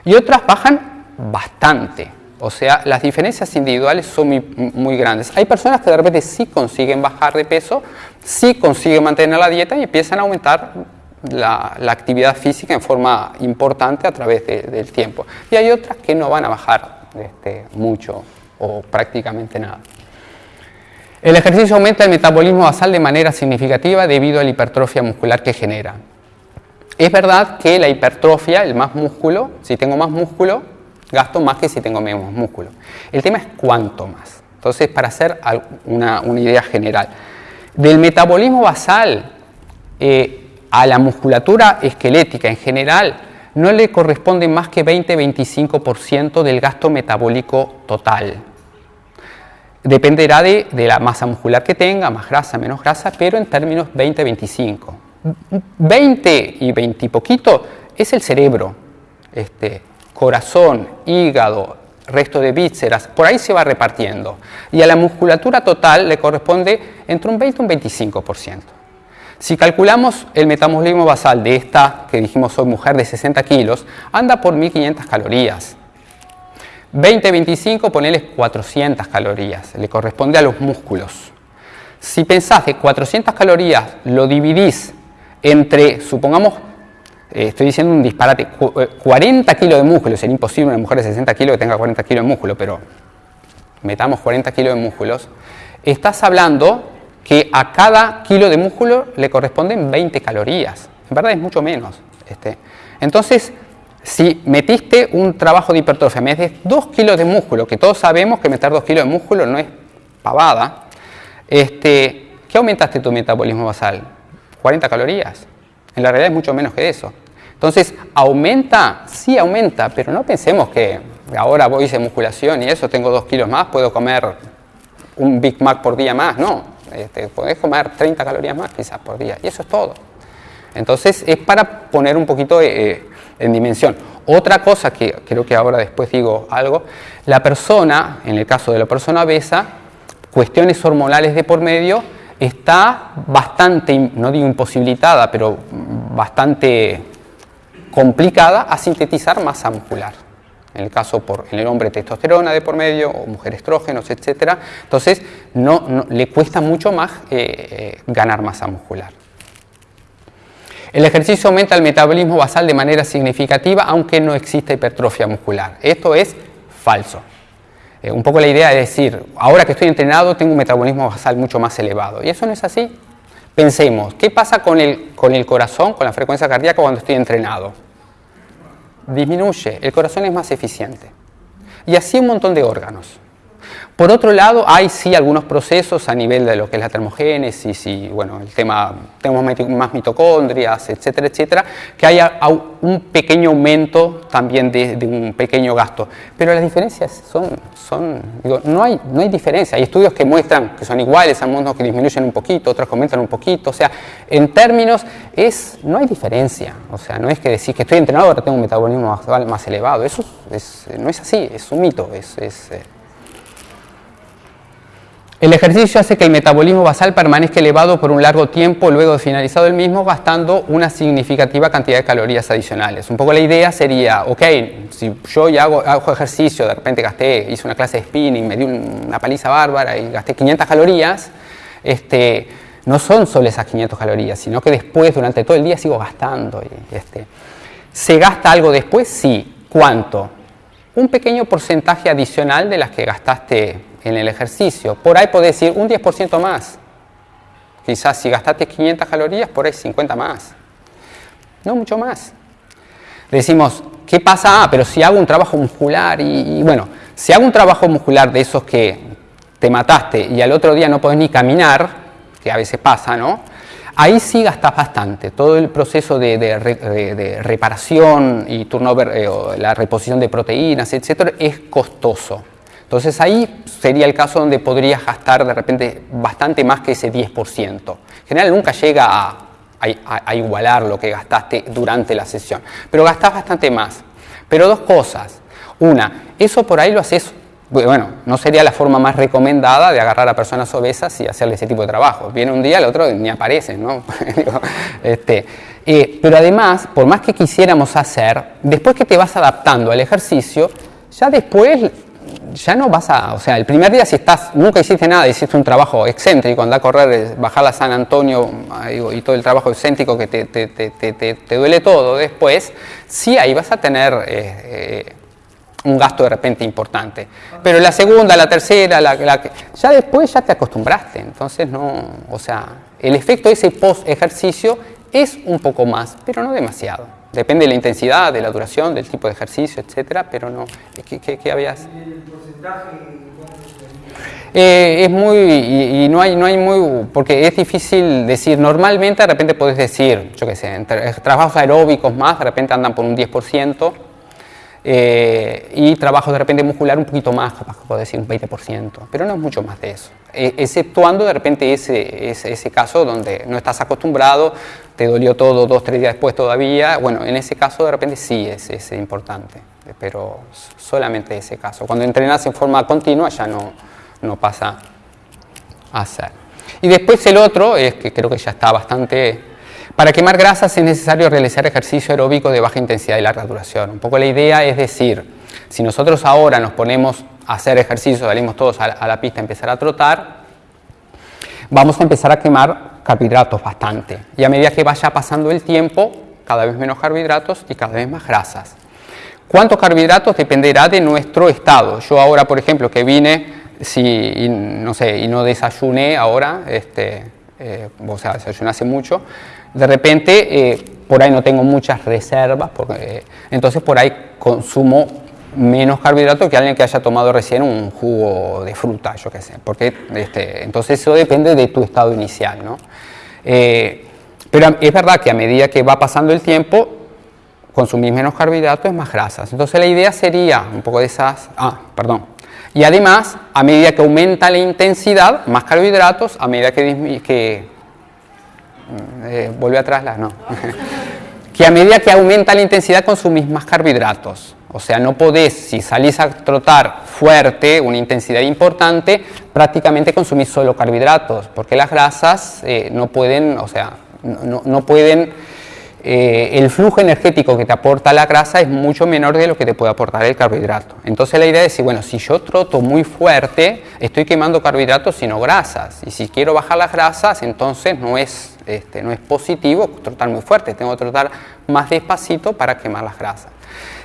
y otras bajan bastante. O sea, las diferencias individuales son muy, grandes. Hay personas que de repente sí consiguen bajar de peso, sí consiguen mantener la dieta y empiezan a aumentar la, actividad física en forma importante a través del tiempo. Y hay otras que no van a bajar este, mucho o prácticamente nada. El ejercicio aumenta el metabolismo basal de manera significativa debido a la hipertrofia muscular que genera. Es verdad que la hipertrofia, el más músculo, si tengo más músculo, gasto más que si tengo menos músculo. El tema es cuánto más. Entonces, para hacer una, idea general, del metabolismo basal eh, a la musculatura esquelética en general, no le corresponde más que 20-25% del gasto metabólico total. Dependerá de, de, la masa muscular que tenga, más grasa, menos grasa, pero en términos 20-25. 20 y 20 y poquito es el cerebro, este, corazón, hígado, resto de vísceras, por ahí se va repartiendo. Y a la musculatura total le corresponde entre un 20 y un 25%. Si calculamos el metabolismo basal de esta, que dijimos soy mujer de 60 kilos, anda por 1500 calorías. 20-25, ponerles 400 calorías, le corresponde a los músculos. Si pensás que 400 calorías lo dividís entre, supongamos, eh, estoy diciendo un disparate, 40 eh, kilos de músculo, sería imposible una mujer de 60 kilos que tenga 40 kilos de músculo, pero metamos 40 kilos de músculos, estás hablando que a cada kilo de músculo le corresponden 20 calorías. En verdad es mucho menos. Este. Entonces, si metiste un trabajo de hipertrofia, metes 2 kilos de músculo, que todos sabemos que meter 2 kilos de músculo no es pavada, este, ¿qué aumentaste tu metabolismo basal? 40 calorías. En la realidad es mucho menos que eso. Entonces, ¿aumenta? Sí aumenta, pero no pensemos que ahora voy a hacer musculación y eso, tengo 2 kilos más, puedo comer un Big Mac por día más. No, este, podés comer 30 calorías más quizás por día y eso es todo. Entonces, es para poner un poquito eh, en dimensión. Otra cosa que creo que ahora después digo algo, la persona, en el caso de la persona obesa, cuestiones hormonales de por medio, está bastante, no digo imposibilitada, pero bastante complicada a sintetizar masa muscular. En el caso por en el hombre testosterona de por medio o mujer estrógenos, etc. Entonces no, le cuesta mucho más eh, eh, ganar masa muscular. El ejercicio aumenta el metabolismo basal de manera significativa, aunque no exista hipertrofia muscular. Esto es falso. Eh, un poco la idea es decir, ahora que estoy entrenado tengo un metabolismo basal mucho más elevado. Y eso no es así. Pensemos, ¿qué pasa con el, con el corazón, con la frecuencia cardíaca cuando estoy entrenado? Disminuye, el corazón es más eficiente. Y así un montón de órganos. Por otro lado, hay sí algunos procesos a nivel de lo que es la termogénesis y bueno, el tema, tenemos más mitocondrias, etcétera, etcétera, que haya un pequeño aumento también de, un pequeño gasto. Pero las diferencias son, son digo, no hay, no hay diferencia. Hay estudios que muestran que son iguales, algunos que disminuyen un poquito, otros que aumentan un poquito. O sea, en términos, es, no hay diferencia. O sea, no es que decir que estoy entrenado ahora tengo un metabolismo más, elevado. Eso no es así, es un mito. es, es eh, el ejercicio hace que el metabolismo basal permanezca elevado por un largo tiempo luego de finalizado el mismo, gastando una significativa cantidad de calorías adicionales. Un poco la idea sería, ok, si yo ya hago, ejercicio, de repente gasté, hice una clase de spinning, me di una paliza bárbara y gasté 500 calorías, este, no son solo esas 500 calorías, sino que después, durante todo el día, sigo gastando. Este, ¿Se gasta algo después? Sí. ¿Cuánto? Un pequeño porcentaje adicional de las que gastaste en el ejercicio. Por ahí podés decir un 10% más. Quizás si gastaste 500 calorías, por ahí 50 más. No mucho más. Decimos, ¿qué pasa? Ah, pero si hago un trabajo muscular y, bueno, si hago un trabajo muscular de esos que te mataste y al otro día no podés ni caminar, que a veces pasa, ¿no? Ahí sí gastas bastante. Todo el proceso de, reparación y turnover, eh, la reposición de proteínas, etcétera, es costoso. Entonces ahí sería el caso donde podrías gastar de repente bastante más que ese 10%. En general nunca llega a, igualar lo que gastaste durante la sesión, pero gastás bastante más. Pero dos cosas. Una, eso por ahí lo haces, bueno, no sería la forma más recomendada de agarrar a personas obesas y hacerle ese tipo de trabajo. Viene un día, el otro ni aparece, ¿no? [laughs] este, eh, pero además, por más que quisiéramos hacer, después que te vas adaptando al ejercicio, ya después ya no vas a, o sea, el primer día si estás, nunca hiciste nada, hiciste un trabajo excéntrico, andar a correr, bajar a San Antonio y todo el trabajo excéntrico que te, te, te, te, duele todo después, sí ahí vas a tener eh, eh, un gasto de repente importante. Pero la segunda, la tercera, la, la, ya después ya te acostumbraste, entonces no, o sea, el efecto de ese post ejercicio es un poco más, pero no demasiado. Depende de la intensidad, de la duración, del tipo de ejercicio, etcétera, pero no. ¿Qué, qué, habías? ¿El porcentaje? Eh, es muy, y, no, hay, no hay muy, porque es difícil decir, normalmente de repente puedes decir, yo qué sé, trabajos aeróbicos más, de repente andan por un 10%, eh, y trabajo de repente muscular un poquito más, capaz puedo decir un 20%, pero no es mucho más de eso, e, exceptuando de repente ese, ese, ese, caso donde no estás acostumbrado, te dolió todo dos, tres días después todavía, bueno, en ese caso de repente sí es, es importante, pero solamente ese caso. Cuando entrenas en forma continua ya no, no pasa a ser. Y después el otro, es que creo que ya está bastante... Para quemar grasas es necesario realizar ejercicio aeróbico de baja intensidad y larga duración. Un poco la idea es decir, si nosotros ahora nos ponemos a hacer ejercicio, salimos todos a la pista a empezar a trotar, vamos a empezar a quemar carbohidratos bastante. Y a medida que vaya pasando el tiempo, cada vez menos carbohidratos y cada vez más grasas. ¿Cuántos carbohidratos? Dependerá de nuestro estado. Yo ahora, por ejemplo, que vine si, no sé, y no desayuné ahora, este, eh, o sea, desayuné hace mucho, de repente eh, por ahí no tengo muchas reservas, eh, entonces por ahí consumo menos carbohidratos que alguien que haya tomado recién un jugo de fruta, yo qué sé, porque este, entonces eso depende de tu estado inicial, ¿no? pero es verdad que a medida que va pasando el tiempo, consumís menos carbohidratos, más grasas. Entonces la idea sería un poco de esas, ah, perdón, y además, a medida que aumenta la intensidad, más carbohidratos, a medida que, que eh, vuelve atrás la, no, [laughs] que a medida que aumenta la intensidad consumís más carbohidratos. O sea, no podés, si salís a trotar fuerte, una intensidad importante, prácticamente consumís solo carbohidratos, porque las grasas eh, no pueden, o sea, no, no pueden eh, el flujo energético que te aporta la grasa es mucho menor de lo que te puede aportar el carbohidrato. Entonces la idea es decir, bueno, si yo troto muy fuerte, estoy quemando carbohidratos sino grasas. Y si quiero bajar las grasas, entonces no es, este, no es positivo trotar muy fuerte, tengo que trotar más despacito para quemar las grasas.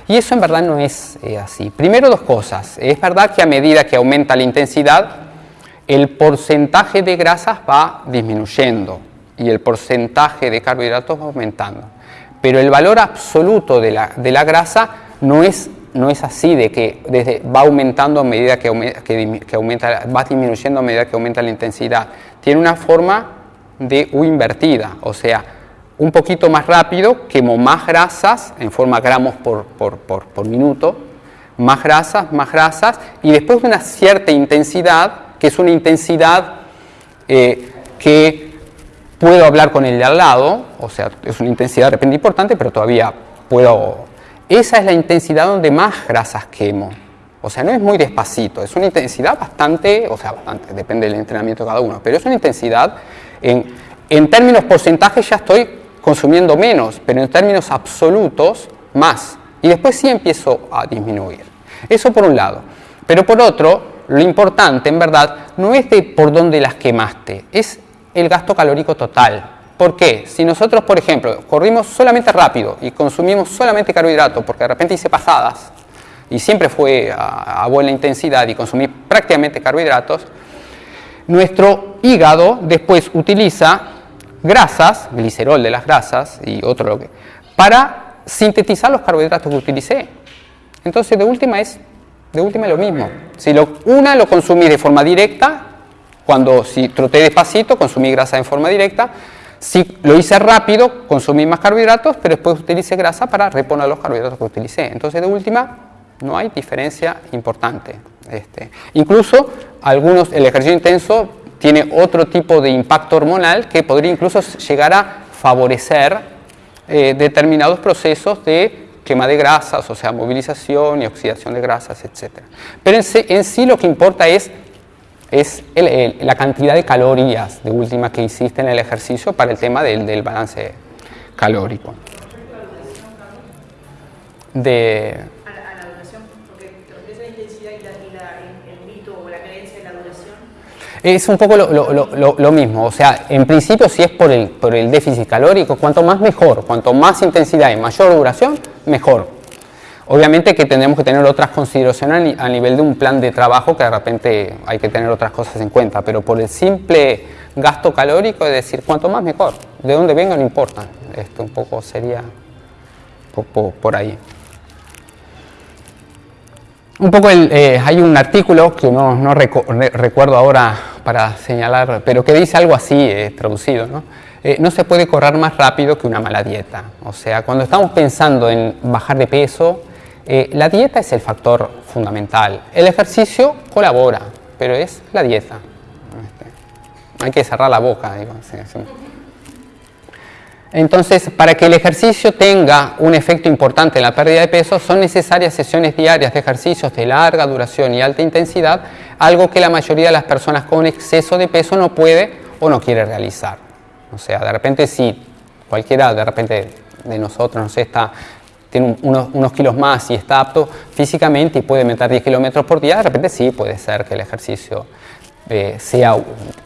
Y eso en verdad no es eh, así. Primero dos cosas. Es verdad que a medida que aumenta la intensidad, el porcentaje de grasas va disminuyendo y el porcentaje de carbohidratos va aumentando. Pero el valor absoluto de la, de la grasa no es, no es así, de que va aumentando a medida que, que, aumenta, va disminuyendo a medida que aumenta la intensidad. Tiene una forma de U invertida, o sea, un poquito más rápido, quemo más grasas en forma gramos por, por, por, por minuto, más grasas, más grasas, y después de una cierta intensidad, que es una intensidad eh, que puedo hablar con el de al lado, o sea, es una intensidad de repente importante, pero todavía puedo... Esa es la intensidad donde más grasas quemo. O sea, no es muy despacito, es una intensidad bastante, o sea, bastante, depende del entrenamiento de cada uno, pero es una intensidad, en, en términos porcentajes ya estoy consumiendo menos, pero en términos absolutos más. Y después sí empiezo a disminuir. Eso por un lado. Pero por otro, lo importante en verdad no es de por dónde las quemaste, es el gasto calórico total. ¿Por qué? Si nosotros, por ejemplo, corrimos solamente rápido y consumimos solamente carbohidratos, porque de repente hice pasadas y siempre fue a, buena intensidad y consumí prácticamente carbohidratos, nuestro hígado después utiliza grasas, glicerol de las grasas y otro lo que, para sintetizar los carbohidratos que utilicé. Entonces, de última es, de última lo mismo. Si lo, una lo consumí de forma directa, cuando si troté despacito, consumí grasa en forma directa. Si lo hice rápido, consumí más carbohidratos, pero después utilicé grasa para reponer los carbohidratos que utilicé. Entonces, de última, no hay diferencia importante. Este. Incluso algunos, el ejercicio intenso tiene otro tipo de impacto hormonal que podría incluso llegar a favorecer eh, determinados procesos de quema de grasas, o sea, movilización y oxidación de grasas, etc. Pero en sí lo que importa es es la cantidad de calorías de última que hiciste en el ejercicio para el tema del, del balance calórico. De, a la, a la duración, porque te la intensidad y, la, y la, el, mito o la creencia de la duración. Es un poco lo, lo, lo, lo, mismo, o sea, en principio si es por el, por el déficit calórico, cuanto más mejor, cuanto más intensidad y mayor duración, mejor. Obviamente que tendremos que tener otras consideraciones a nivel de un plan de trabajo que de repente hay que tener otras cosas en cuenta, pero por el simple gasto calórico es decir, cuanto más mejor, de dónde venga no importa, esto un poco sería por, ahí. Un poco eh, hay un artículo que no, no recuerdo ahora para señalar, pero que dice algo así, eh, traducido, ¿no? Eh, no se puede correr más rápido que una mala dieta. O sea, cuando estamos pensando en bajar de peso, eh, la dieta es el factor fundamental. El ejercicio colabora, pero es la dieta. Este, hay que cerrar la boca. Entonces, para que el ejercicio tenga un efecto importante en la pérdida de peso, son necesarias sesiones diarias de ejercicios de larga duración y alta intensidad, algo que la mayoría de las personas con exceso de peso no puede o no quiere realizar. O sea, de repente si cualquiera de repente de nosotros, no está tiene unos, kilos más y está apto físicamente y puede meter 10 kilómetros por día, de repente sí puede ser que el ejercicio eh, sea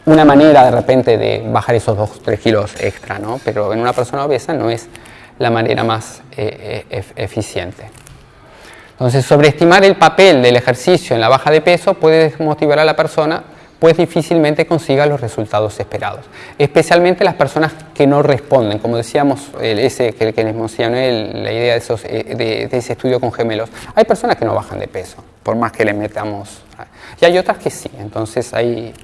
una manera de repente de bajar esos 2 3 kilos extra, ¿no? pero en una persona obesa no es la manera más eh, eh, eficiente. Entonces, sobreestimar el papel del ejercicio en la baja de peso puede desmotivar a la persona, pues difícilmente consiga los resultados esperados. Especialmente las personas que no responden, como decíamos, ese que, les mencioné, la idea de, esos, eh, de, ese estudio con gemelos. Hay personas que no bajan de peso, por más que le metamos. Y hay otras que sí, entonces hay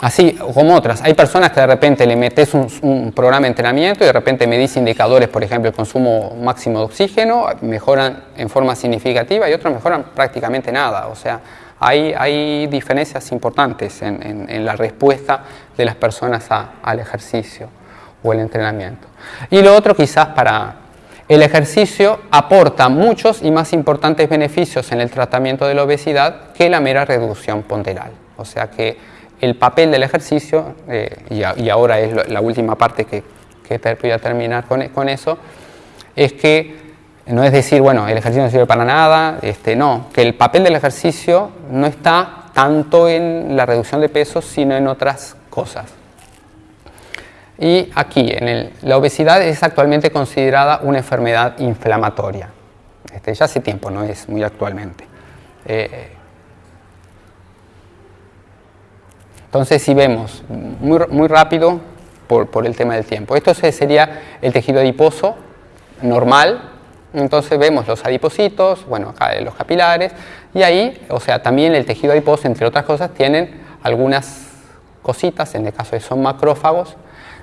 Así como otras, hay personas que de repente le metes un, programa de entrenamiento y de repente medís indicadores, por ejemplo, el consumo máximo de oxígeno, mejoran en forma significativa y otros mejoran prácticamente nada. O sea, hay, hay diferencias importantes en, la respuesta de las personas al ejercicio o el entrenamiento. Y lo otro quizás para el ejercicio aporta muchos y más importantes beneficios en el tratamiento de la obesidad que la mera reducción ponderal. O sea que el papel del ejercicio, eh, y, ahora es la última parte que, que voy a terminar con, eso, es que no es decir, bueno, el ejercicio no sirve para nada, este, no, que el papel del ejercicio no está tanto en la reducción de peso, sino en otras cosas. Y aquí, en la obesidad es actualmente considerada una enfermedad inflamatoria. Este, ya hace tiempo, no es muy actualmente. Eh, Entonces, si vemos muy, muy rápido por, por, el tema del tiempo, esto sería el tejido adiposo normal. Entonces vemos los adipocitos, bueno, acá los capilares, y ahí, o sea, también el tejido adiposo, entre otras cosas, tienen algunas cositas, en el caso de son macrófagos,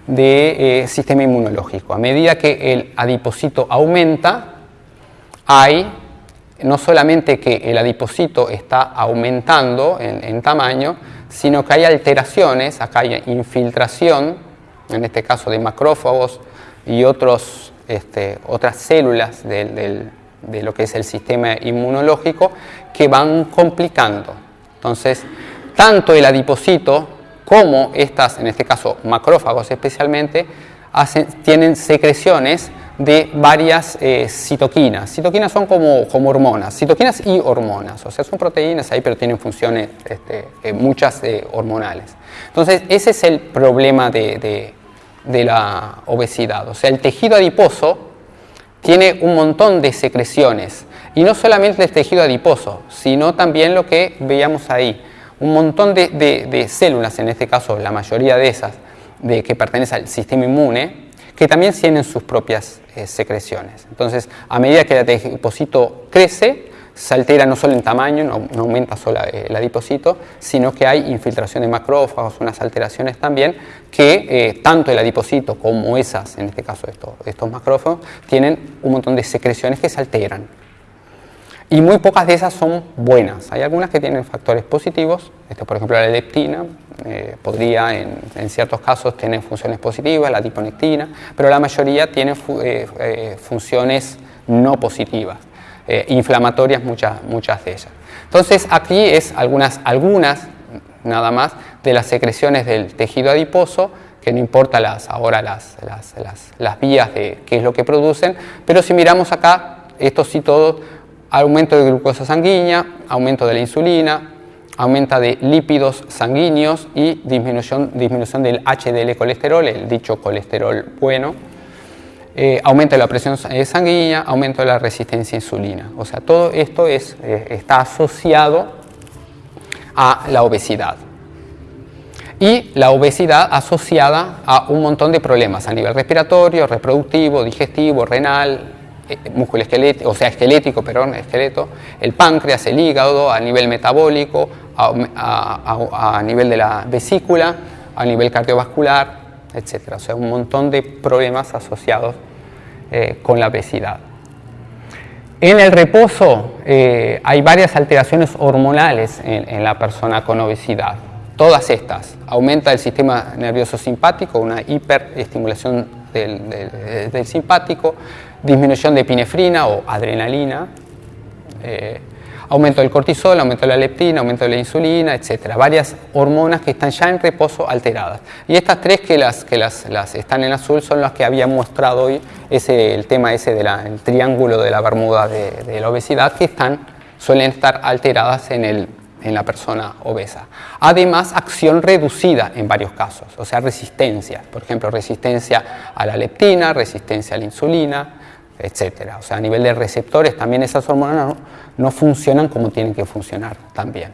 de eh, sistema inmunológico. A medida que el adipocito aumenta, hay no solamente que el adipocito está aumentando en, en tamaño, sino que hay alteraciones, acá hay infiltración, en este caso de macrófagos y otros, este, otras células de lo que es el sistema inmunológico que van complicando. Entonces, tanto el adipocito como estas, en este caso macrófagos especialmente, tienen secreciones de varias eh, citoquinas. Citoquinas son como, como, hormonas, citoquinas y hormonas, o sea, son proteínas ahí, pero tienen funciones este, eh, muchas eh, hormonales. Entonces, ese es el problema de, de, la obesidad, o sea, el tejido adiposo tiene un montón de secreciones, y no solamente el tejido adiposo, sino también lo que veíamos ahí, un montón de, de células, en este caso la mayoría de esas, de, que pertenecen al sistema inmune, que también tienen sus propias eh, secreciones. Entonces, a medida que el adipocito crece, se altera no solo en tamaño, no, aumenta solo eh, el adipocito, sino que hay infiltración de macrófagos, unas alteraciones también, que eh, tanto el adipocito como esas, en este caso estos, estos macrófagos, tienen un montón de secreciones que se alteran. Y muy pocas de esas son buenas. Hay algunas que tienen factores positivos, este, por ejemplo la leptina, eh, podría en, ciertos casos tener funciones positivas, la tiponectina, pero la mayoría tiene funciones no positivas, inflamatorias muchas, muchas de ellas. Entonces aquí es algunas, algunas nada más de las secreciones del tejido adiposo que no importa las, ahora las, las, las, las vías de qué es lo que producen, pero si miramos acá, estos sí todos aumento de glucosa sanguínea, aumento de la insulina, aumenta de lípidos sanguíneos y disminución, disminución del HDL colesterol, el dicho colesterol bueno, eh, aumento de la presión sanguínea, aumento de la resistencia a insulina. O sea, todo esto es, eh, está asociado a la obesidad. Y la obesidad asociada a un montón de problemas a nivel respiratorio, reproductivo, digestivo, renal, eh, músculo esquelético, o sea, esquelético, perdón, esqueleto, el páncreas, el hígado, a nivel metabólico, a, nivel de la vesícula, a nivel cardiovascular, etc. O sea, un montón de problemas asociados eh, con la obesidad. En el reposo eh, hay varias alteraciones hormonales en, la persona con obesidad. Todas estas. Aumenta el sistema nervioso simpático, una hiperestimulación del, simpático, disminución de epinefrina o adrenalina, eh, aumento del cortisol, aumento de la leptina, aumento de la insulina, etcétera, varias hormonas que están ya en reposo alteradas. Y estas tres que las que las, están en azul son las que había mostrado hoy, ese, el tema ese del triángulo de la bermuda de, de, la obesidad, que están, suelen estar alteradas en, el, en la persona obesa. Además, acción reducida en varios casos, o sea, resistencia, por ejemplo, resistencia a la leptina, resistencia a la insulina, etc. O sea, a nivel de receptores también esas hormonas no, funcionan como tienen que funcionar también.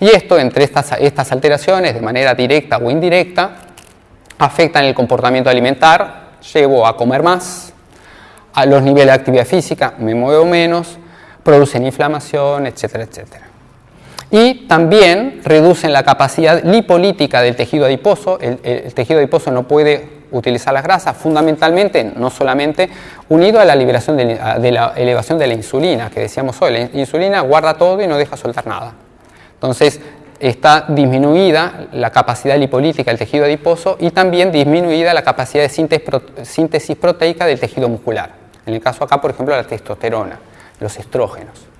Y esto, entre estas, estas alteraciones, de manera directa o indirecta, afectan el comportamiento alimentar, llevo a comer más, a los niveles de actividad física, me muevo menos, producen inflamación, etcétera, etcétera. Y también reducen la capacidad lipolítica del tejido adiposo. El, tejido adiposo no puede utilizar las grasas, fundamentalmente, no solamente unido a la liberación de, la elevación de la insulina, que decíamos hoy, la insulina guarda todo y no deja soltar nada. Entonces, está disminuida la capacidad lipolítica del tejido adiposo y también disminuida la capacidad de síntesis proteica del tejido muscular. En el caso acá, por ejemplo, la testosterona, los estrógenos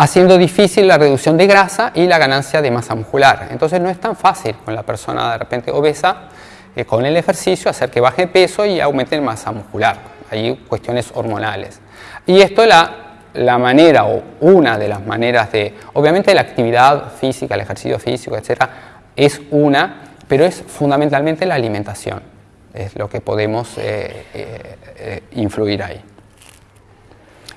haciendo difícil la reducción de grasa y la ganancia de masa muscular. Entonces no es tan fácil con la persona de repente obesa, eh, con el ejercicio, hacer que baje peso y aumente masa muscular. Hay cuestiones hormonales. Y esto la, la manera o una de las maneras de, obviamente la actividad física, el ejercicio físico, etcétera, es una, pero es fundamentalmente la alimentación, es lo que podemos eh, eh, influir ahí.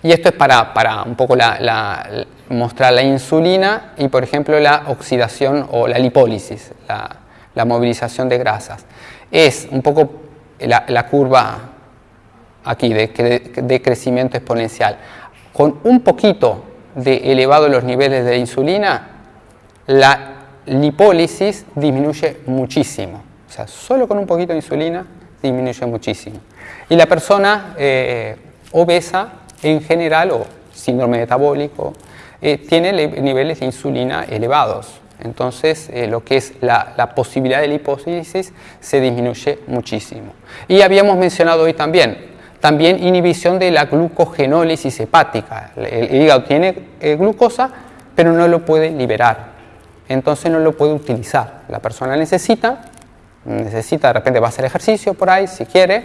Y esto es para, para un poco la, mostrar la insulina y, por ejemplo, la oxidación o la lipólisis, la, movilización de grasas. Es un poco la, curva aquí de, crecimiento exponencial. Con un poquito de elevado los niveles de insulina, la lipólisis disminuye muchísimo. O sea, solo con un poquito de insulina disminuye muchísimo. Y la persona eh, obesa en general, o síndrome metabólico, eh, tiene niveles de insulina elevados. Entonces, eh, lo que es la, posibilidad de lipólisis se disminuye muchísimo. Y habíamos mencionado hoy también, también inhibición de la glucogenólisis hepática. El, hígado tiene eh, glucosa, pero no lo puede liberar. Entonces no lo puede utilizar. La persona necesita, necesita, de repente va a hacer ejercicio por ahí, si quiere,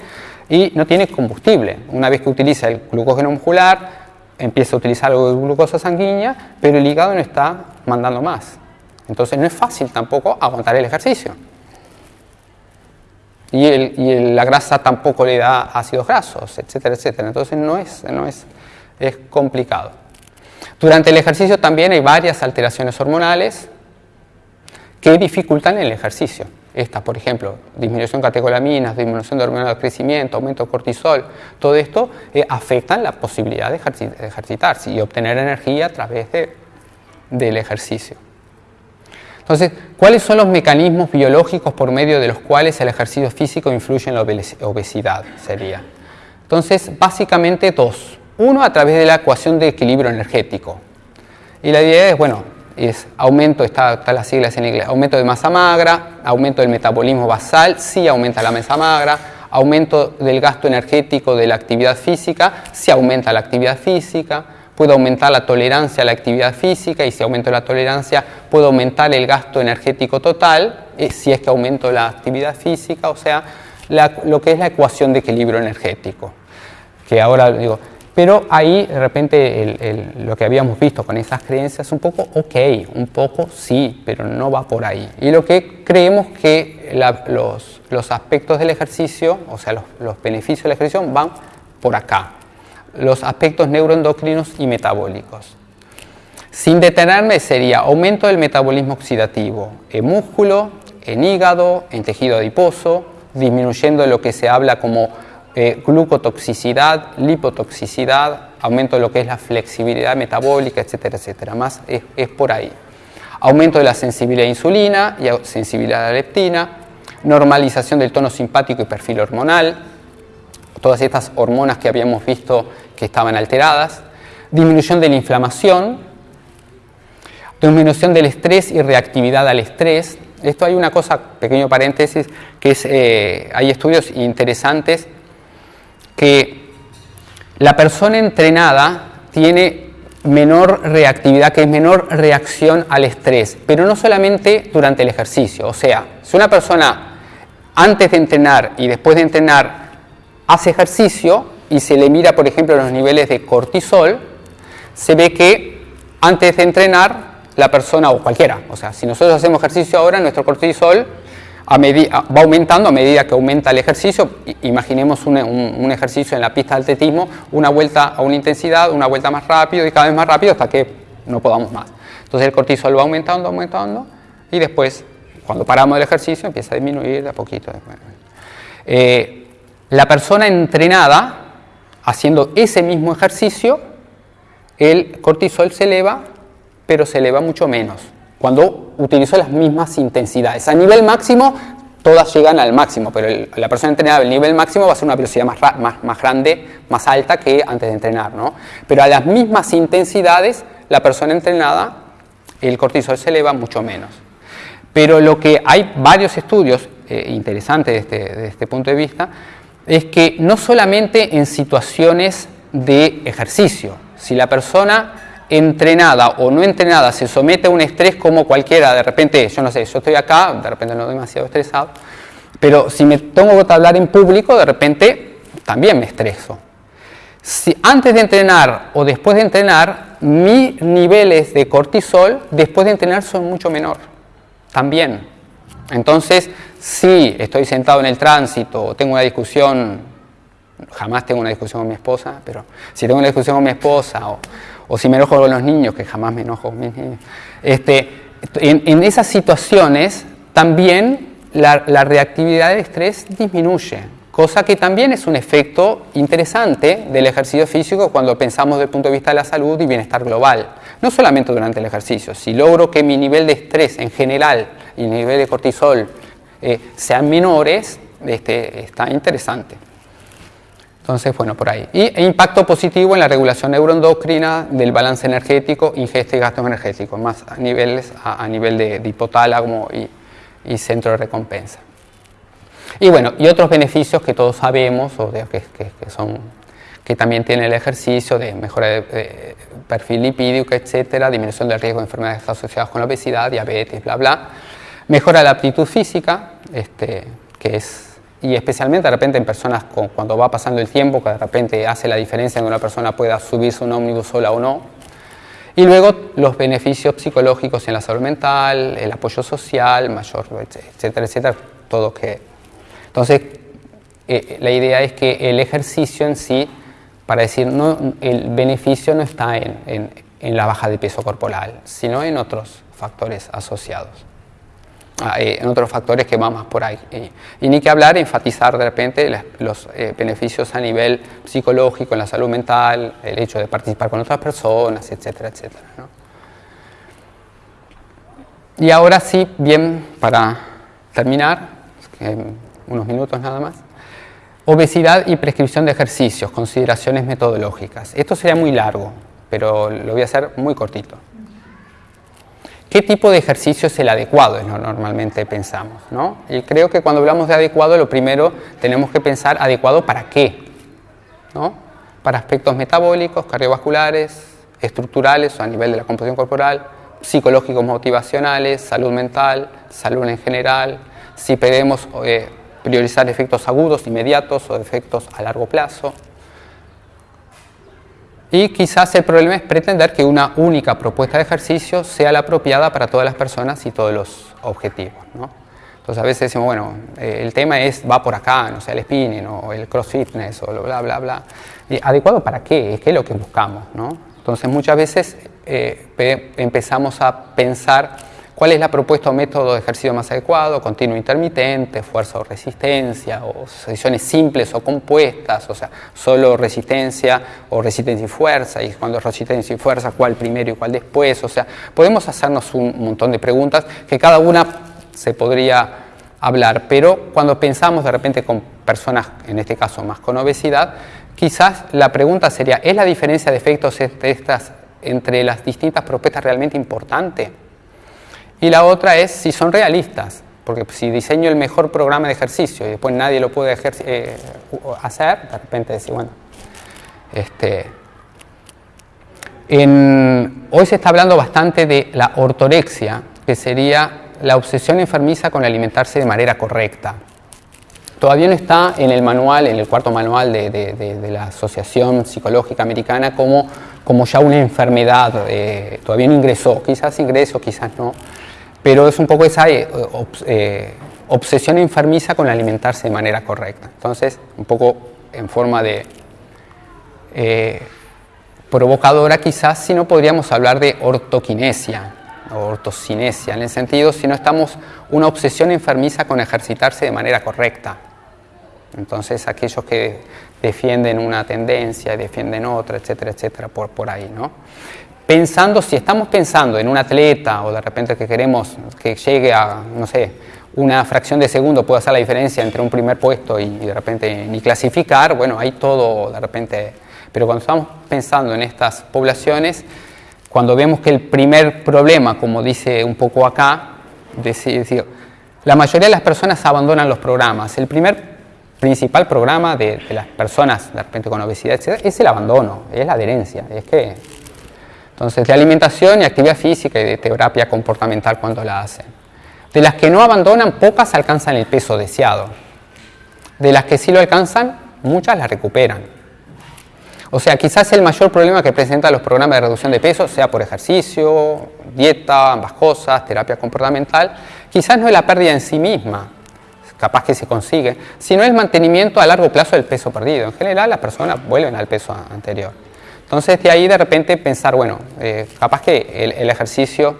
y no tiene combustible. Una vez que utiliza el glucógeno muscular, empieza a utilizar algo de glucosa sanguínea, pero el hígado no está mandando más. Entonces no es fácil tampoco aguantar el ejercicio. Y, la grasa tampoco le da ácidos grasos, etcétera, etcétera. Entonces no es, no es, es complicado. Durante el ejercicio también hay varias alteraciones hormonales que dificultan el ejercicio. Estas, por ejemplo, disminución de catecolaminas, disminución de hormonas de crecimiento, aumento de cortisol, todo esto eh, afecta la posibilidad de ejercitarse y obtener energía a través del ejercicio. Entonces, ¿cuáles son los mecanismos biológicos por medio de los cuales el ejercicio físico influye en la obesidad? Sería. Entonces, básicamente dos. Uno, a través de la ecuación de equilibrio energético. Y la idea es, bueno, es aumento, está, están las siglas en inglés, aumento de masa magra, aumento del metabolismo basal, sí aumenta la masa magra, aumento del gasto energético de la actividad física, si aumenta la actividad física, puede aumentar la tolerancia a la actividad física y si aumento la tolerancia puede aumentar el gasto energético total, eh, si es que aumento la actividad física, o sea, lo que es la ecuación de equilibrio energético, que ahora digo, pero ahí de repente lo que habíamos visto con esas creencias un poco ok, un poco sí, pero no va por ahí. Y lo que creemos que los, aspectos del ejercicio, o sea, los, beneficios del ejercicio van por acá. Los aspectos neuroendocrinos y metabólicos. Sin detenerme sería aumento del metabolismo oxidativo en músculo, en hígado, en tejido adiposo, disminuyendo lo que se habla como eh, glucotoxicidad, lipotoxicidad, aumento de lo que es la flexibilidad metabólica, etcétera, etcétera. Más es, por ahí. Aumento de la sensibilidad a insulina y sensibilidad a la leptina, normalización del tono simpático y perfil hormonal, todas estas hormonas que habíamos visto que estaban alteradas, disminución de la inflamación, disminución del estrés y reactividad al estrés. Esto hay una cosa, pequeño paréntesis, que es, eh, hay estudios interesantes que la persona entrenada tiene menor reactividad, que es menor reacción al estrés, pero no solamente durante el ejercicio. O sea, si una persona antes de entrenar y después de entrenar hace ejercicio y se le mira, por ejemplo, los niveles de cortisol, se ve que antes de entrenar la persona o cualquiera, o sea, si nosotros hacemos ejercicio ahora, nuestro cortisol va aumentando a medida que aumenta el ejercicio. Imaginemos un, ejercicio en la pista de atletismo, una vuelta a una intensidad, una vuelta más rápido y cada vez más rápido hasta que no podamos más. Entonces el cortisol va aumentando, aumentando y después, cuando paramos el ejercicio, empieza a disminuir de a poquito. Eh, la persona entrenada, haciendo ese mismo ejercicio, el cortisol se eleva, pero se eleva mucho menos cuando utilizo las mismas intensidades. A nivel máximo, todas llegan al máximo, pero la persona entrenada el nivel máximo va a ser una velocidad más, más, más, grande, más alta que antes de entrenar. ¿no? Pero a las mismas intensidades, la persona entrenada, el cortisol se eleva mucho menos. Pero lo que hay varios estudios eh, interesantes de este, de este punto de vista, es que no solamente en situaciones de ejercicio, si la persona entrenada o no entrenada se somete a un estrés como cualquiera, de repente, yo no sé, yo estoy acá, de repente no demasiado estresado, pero si me tengo que hablar en público, de repente también me estreso. Si antes de entrenar o después de entrenar, mis niveles de cortisol después de entrenar son mucho menor, también. Entonces, si estoy sentado en el tránsito o tengo una discusión, jamás tengo una discusión con mi esposa, pero si tengo una discusión con mi esposa o, o si me enojo con los niños, que jamás me enojo con mis niños. Este, en, esas situaciones también la, reactividad de estrés disminuye, cosa que también es un efecto interesante del ejercicio físico cuando pensamos desde el punto de vista de la salud y bienestar global. No solamente durante el ejercicio, si logro que mi nivel de estrés en general y mi nivel de cortisol eh, sean menores, este, está interesante. Entonces, bueno, por ahí. Y e impacto positivo en la regulación neuroendocrina del balance energético, ingesta y gastos energéticos, más a, niveles, a, nivel de, hipotálamo y, centro de recompensa. Y bueno, y otros beneficios que todos sabemos, o que, son, que también tiene el ejercicio de mejora de, perfil lipídico, etcétera, disminución del riesgo de enfermedades asociadas con la obesidad, diabetes, bla, bla. Mejora la aptitud física, este, que es y especialmente de repente en personas con, cuando va pasando el tiempo, que de repente hace la diferencia en que una persona pueda subirse un ómnibus sola o no. Y luego los beneficios psicológicos en la salud mental, el apoyo social, mayor, etcétera, etcétera, todo que... Entonces, eh, la idea es que el ejercicio en sí, para decir, no, el beneficio no está en, en la baja de peso corporal, sino en otros factores asociados. Ah, eh, en otros factores que van más por ahí. Y, ni que hablar, enfatizar de repente los eh, beneficios a nivel psicológico, en la salud mental, el hecho de participar con otras personas, etcétera, etcétera. Y ahora sí, bien, para terminar, unos minutos nada más, obesidad y prescripción de ejercicios, consideraciones metodológicas. Esto sería muy largo, pero lo voy a hacer muy cortito. ¿Qué tipo de ejercicio es el adecuado? Es lo normalmente pensamos. ¿no? Y creo que cuando hablamos de adecuado, lo primero tenemos que pensar adecuado para qué. ¿no? Para aspectos metabólicos, cardiovasculares, estructurales o a nivel de la composición corporal, psicológicos motivacionales, salud mental, salud en general, si podemos eh, priorizar efectos agudos, inmediatos o efectos a largo plazo. Y quizás el problema es pretender que una única propuesta de ejercicio sea la apropiada para todas las personas y todos los objetivos. ¿no? Entonces a veces decimos, bueno, eh, el tema es, va por acá, no sé, el spinning o el cross fitness o bla, bla, bla. ¿Y ¿Adecuado para qué? ¿Qué es lo que buscamos? ¿no? Entonces muchas veces eh, empezamos a pensar ¿Cuál es la propuesta o método de ejercicio más adecuado? Continuo intermitente, fuerza o resistencia, o sesiones simples o compuestas, o sea, solo resistencia o resistencia y fuerza, y cuando es resistencia y fuerza, cuál primero y cuál después, o sea, podemos hacernos un montón de preguntas que cada una se podría hablar, pero cuando pensamos de repente con personas, en este caso más con obesidad, quizás la pregunta sería, ¿es la diferencia de efectos entre, estas, entre las distintas propuestas realmente importante? Y la otra es si son realistas, porque si diseño el mejor programa de ejercicio y después nadie lo puede eh, hacer, de repente decir, bueno, este, hoy se está hablando bastante de la ortorexia, que sería la obsesión enfermiza con alimentarse de manera correcta. Todavía no está en el manual, en el cuarto manual de, la Asociación Psicológica Americana como, como ya una enfermedad, eh, todavía no ingresó, quizás ingresó, quizás no, pero es un poco esa eh, eh, obsesión enfermiza con alimentarse de manera correcta. Entonces, un poco en forma de eh, provocadora quizás, si no podríamos hablar de ortoquinesia o ortocinesia, en el sentido si no estamos una obsesión enfermiza con ejercitarse de manera correcta. Entonces, aquellos que defienden una tendencia defienden otra, etcétera, etcétera, por, por ahí, ¿no? Pensando, si estamos pensando en un atleta o de repente que queremos que llegue a, no sé, una fracción de segundo puede hacer la diferencia entre un primer puesto y de repente ni clasificar, bueno, hay todo de repente, pero cuando estamos pensando en estas poblaciones, cuando vemos que el primer problema, como dice un poco acá, decir, la mayoría de las personas abandonan los programas. El primer principal programa de, las personas de repente con obesidad, etc., es el abandono, es la adherencia. Es que, entonces, de alimentación y actividad física y de terapia comportamental cuando la hacen. De las que no abandonan, pocas alcanzan el peso deseado. De las que sí lo alcanzan, muchas la recuperan. O sea, quizás el mayor problema que presentan los programas de reducción de peso sea por ejercicio, dieta, ambas cosas, terapia comportamental, quizás no es la pérdida en sí misma, capaz que se consigue, sino el mantenimiento a largo plazo del peso perdido. En general las personas vuelven al peso anterior. Entonces de ahí de repente pensar, bueno, eh, capaz que el, ejercicio,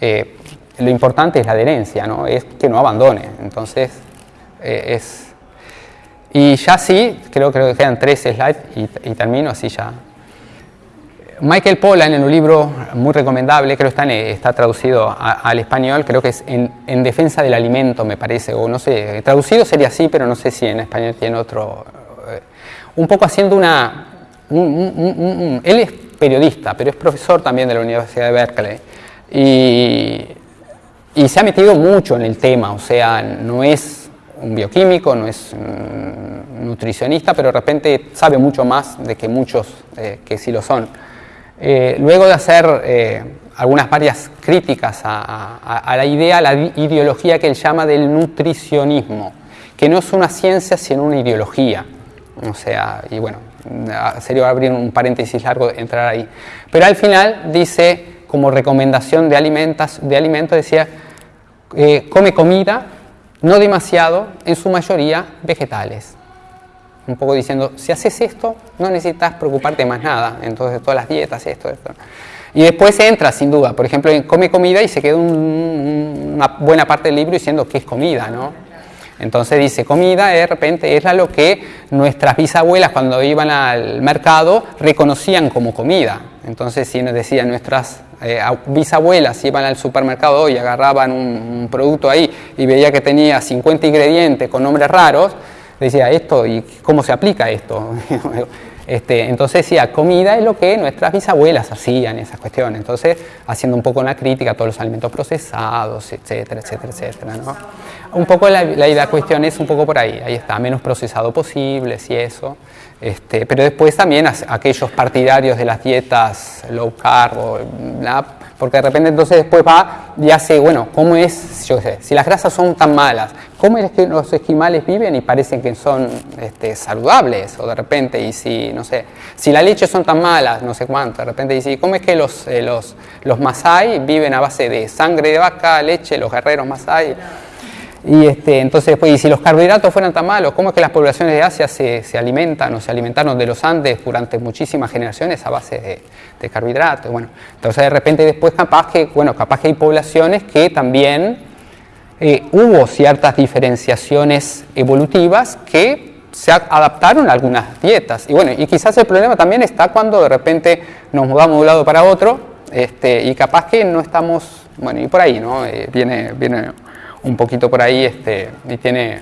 eh, lo importante es la adherencia, ¿no? es que no abandone. Entonces eh, es... Y ya sí, creo, creo que quedan tres slides y termino así ya Michael Pollan en un libro muy recomendable, creo que está, está traducido al español, creo que es en, defensa del alimento, me parece, o no sé, traducido sería así, pero no sé si en español tiene otro. Un poco haciendo una. Él es periodista, pero es profesor también de la Universidad de Berkeley. Y, y se ha metido mucho en el tema, o sea, no es un bioquímico, no es un nutricionista, pero de repente sabe mucho más de que muchos eh, que sí lo son. Eh, luego de hacer eh, algunas varias críticas a, la idea, a la ideología que él llama del nutricionismo, que no es una ciencia sino una ideología. O sea, y bueno, sería abrir un paréntesis largo entrar ahí. Pero al final dice, como recomendación de, alimentos, de alimento, decía, eh, come comida, no demasiado, en su mayoría vegetales un poco diciendo, si haces esto, no necesitas preocuparte más nada, entonces todas las dietas, esto, esto. Y después entra, sin duda, por ejemplo, come comida y se queda una buena parte del libro diciendo qué es comida, ¿no? Entonces dice, comida de repente es lo que nuestras bisabuelas cuando iban al mercado reconocían como comida. Entonces si nos decían nuestras eh, bisabuelas iban al supermercado y agarraban un, producto ahí y veía que tenía 50 ingredientes con nombres raros, decía esto y cómo se aplica esto. [laughs] Este, entonces decía, comida es lo que nuestras bisabuelas hacían, esas cuestiones. Entonces, haciendo un poco una crítica a todos los alimentos procesados, etcétera, etcétera, etcétera. Un poco la, la, cuestión es un poco por ahí, ahí está, menos procesado posible, y eso. Este, pero después también aquellos partidarios de las dietas low carb, o porque de repente entonces después va y hace, bueno, ¿cómo es, yo sé, si las grasas son tan malas, ¿cómo es que los esquimales viven y parecen que son este, saludables? O de repente, y si, no sé, si las leches son tan malas, no sé cuánto, de repente dice, ¿cómo es que los, eh, los, los masai viven a base de sangre de vaca, leche, los guerreros masai? Y este, entonces, pues, y si los carbohidratos fueran tan malos, ¿cómo es que las poblaciones de Asia se, se alimentan o se alimentaron de los Andes durante muchísimas generaciones a base de, de, carbohidratos? Bueno, entonces de repente después capaz que, bueno, capaz que hay poblaciones que también eh, hubo ciertas diferenciaciones evolutivas que se adaptaron a algunas dietas. Y bueno, y quizás el problema también está cuando de repente nos mudamos de un lado para otro este, y capaz que no estamos, bueno, y por ahí, ¿no? Eh, viene, viene un poquito por ahí este, y tiene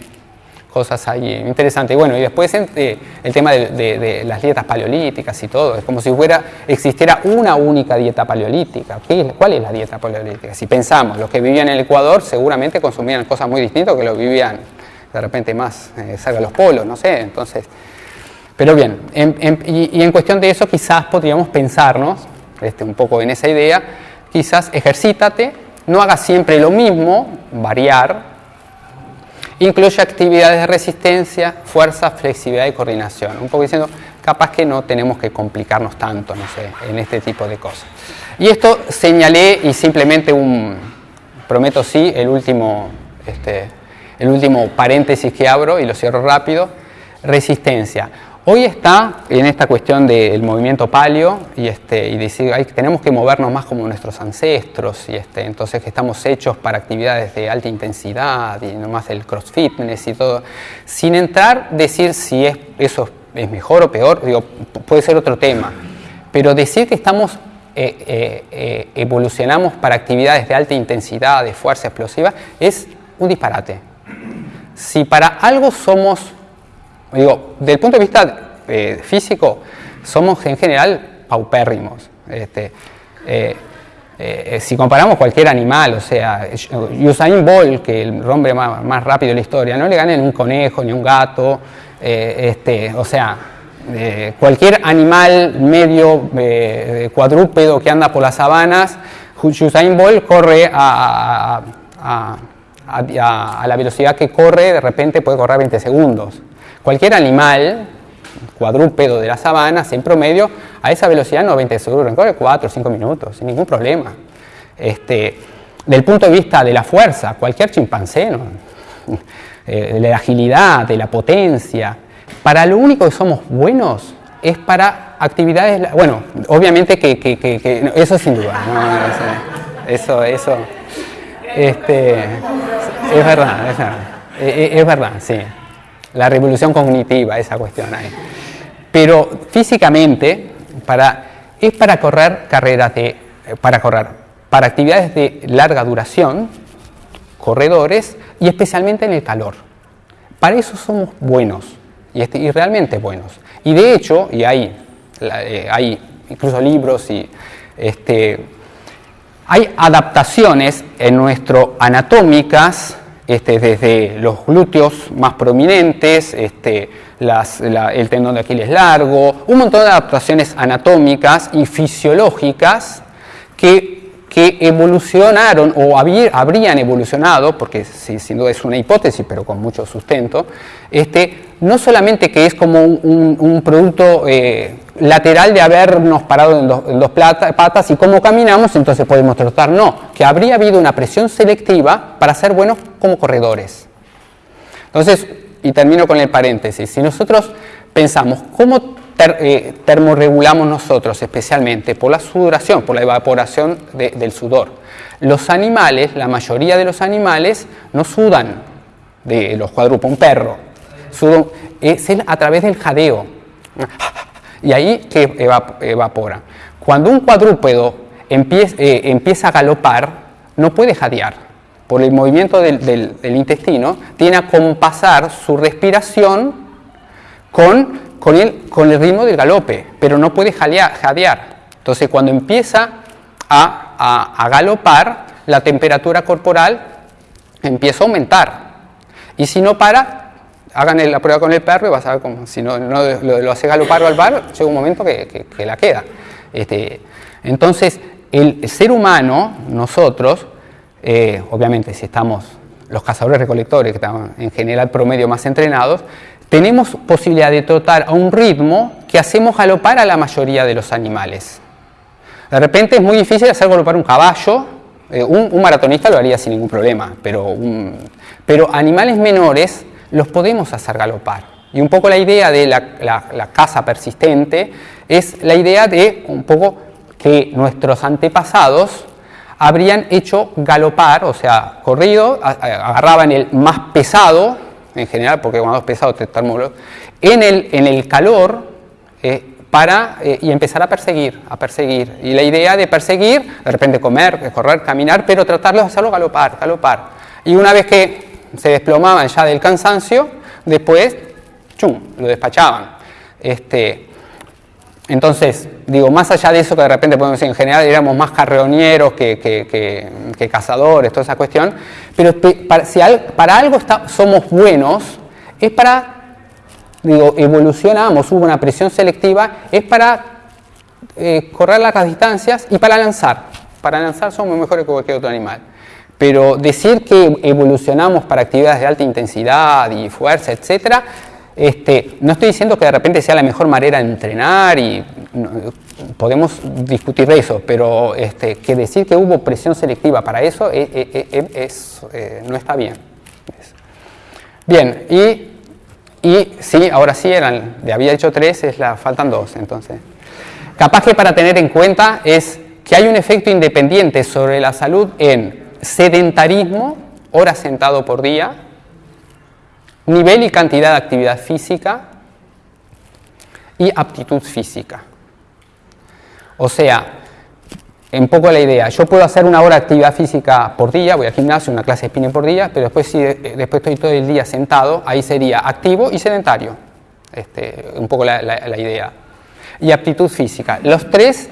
cosas ahí interesantes. Y bueno, y después eh, el tema de, las dietas paleolíticas y todo, es como si fuera, existiera una única dieta paleolítica. ¿Cuál es la dieta paleolítica? Si pensamos, los que vivían en el Ecuador seguramente consumían cosas muy distintas que los vivían de repente más eh, cerca de los polos, no sé, entonces... Pero bien, y, y, en cuestión de eso quizás podríamos pensarnos este, un poco en esa idea, quizás ejercítate no haga siempre lo mismo, variar. Incluye actividades de resistencia, fuerza, flexibilidad y coordinación. Un poco diciendo, capaz que no tenemos que complicarnos tanto, no sé, en este tipo de cosas. Y esto señalé y simplemente un, prometo sí, el último este, el último paréntesis que abro y lo cierro rápido, resistencia. Hoy está en esta cuestión del movimiento palio y, este, decir que tenemos que movernos más como nuestros ancestros y este, entonces que estamos hechos para actividades de alta intensidad y no más el cross fitness y todo, sin entrar decir si es, eso es mejor o peor, digo, puede ser otro tema, pero decir que estamos eh, eh, eh, evolucionamos para actividades de alta intensidad, de fuerza explosiva, es un disparate. Si para algo somos Digo, desde el punto de vista eh, físico, somos en general paupérrimos. Este, eh, eh, si comparamos cualquier animal, o sea, Usain Bolt, que el hombre más, rápido de la historia, no le gana ni un conejo ni un gato, este, o sea, cualquier animal medio cuadrúpedo que anda por las sabanas, Usain Bolt corre a, la velocidad que corre, de repente puede correr 20 segundos. Cualquier animal cuadrúpedo de la sabana, en promedio, a esa velocidad no 20 segundos, corre 4 o 5 minutos, sin ningún problema. Este, del punto de vista de la fuerza, cualquier chimpancé, [laughs] eh, de la agilidad, de la potencia, para lo único que somos buenos es para actividades, bueno, obviamente que, eso sin duda, eso, eso, este, es verdad, es verdad, es verdad, sí la revolución cognitiva, esa cuestión ahí. Pero físicamente, para, es para correr carreras de, para correr, para actividades de larga duración, corredores, y especialmente en el calor. Para eso somos buenos, y, este, y realmente buenos. Y de hecho, y hay, eh, hay incluso libros y este, hay adaptaciones en nuestro anatómicas este, desde los glúteos más prominentes, este, el tendón de Aquiles largo, un montón de adaptaciones anatómicas y fisiológicas que evolucionaron o habrían evolucionado, porque sin duda es una hipótesis, pero con mucho sustento, este, no solamente que es como un, producto eh, lateral de habernos parado en dos, patas y cómo caminamos, entonces podemos trotar, no, que habría habido una presión selectiva para ser buenos como corredores. Entonces, y termino con el paréntesis, si nosotros pensamos cómo eh, termorregulamos nosotros especialmente por la sudoración, por la evaporación del sudor. Los animales, la mayoría de los animales no sudan de los cuadrúpedos, un perro, sudan, es a través del jadeo y ahí que evapora. Cuando un cuadrúpedo empieza, eh, empieza a galopar, no puede jadear. Por el movimiento del, intestino, tiene a compasar su respiración con el, ritmo del galope, pero no puede jadear. Entonces cuando empieza a, galopar, la temperatura corporal empieza a aumentar. Y si no para, hagan la prueba con el perro y vas a ver cómo, si no, lo, hace galopar o al bar, llega un momento que, que, la queda. Este, entonces, el ser humano, nosotros, eh, obviamente si estamos los cazadores recolectores, que están en general promedio más entrenados, tenemos posibilidad de trotar a un ritmo que hacemos galopar a la mayoría de los animales. De repente es muy difícil hacer galopar un caballo, eh, un, maratonista lo haría sin ningún problema, pero, pero animales menores los podemos hacer galopar. Y un poco la idea de la, la, caza persistente es la idea de un poco que nuestros antepasados habrían hecho galopar, o sea, corrido, agarraban el más pesado, en general, porque cuando es pesado te en el, en el calor eh, para, eh, y empezar a perseguir, a perseguir. Y la idea de perseguir, de repente comer, correr, caminar, pero tratar de hacerlo galopar, galopar. Y una vez que se desplomaban ya del cansancio, después, chum, lo despachaban. Este, entonces, digo, más allá de eso que de repente podemos decir, en general éramos más carreonieros que, que, cazadores, toda esa cuestión, pero para, si para algo somos buenos, es para, digo, evolucionamos, hubo una presión selectiva, es para eh, correr largas distancias y para lanzar. Para lanzar somos mejores que cualquier otro animal. Pero decir que evolucionamos para actividades de alta intensidad y fuerza, etcétera, este, no estoy diciendo que de repente sea la mejor manera de entrenar y podemos discutir eso, pero este, que decir que hubo presión selectiva para eso eh, eh, eh, no está bien. Bien, y, y sí, ahora sí, eran, había dicho tres, es la, faltan dos, entonces. Capaz que para tener en cuenta es que hay un efecto independiente sobre la salud en sedentarismo, horas sentado por día, nivel y cantidad de actividad física y aptitud física. O sea, un poco la idea, yo puedo hacer una hora de actividad física por día, voy al gimnasio, una clase de spinning por día, pero después si eh, después estoy todo el día sentado, ahí sería activo y sedentario, este, un poco la, la idea. Y aptitud física, los tres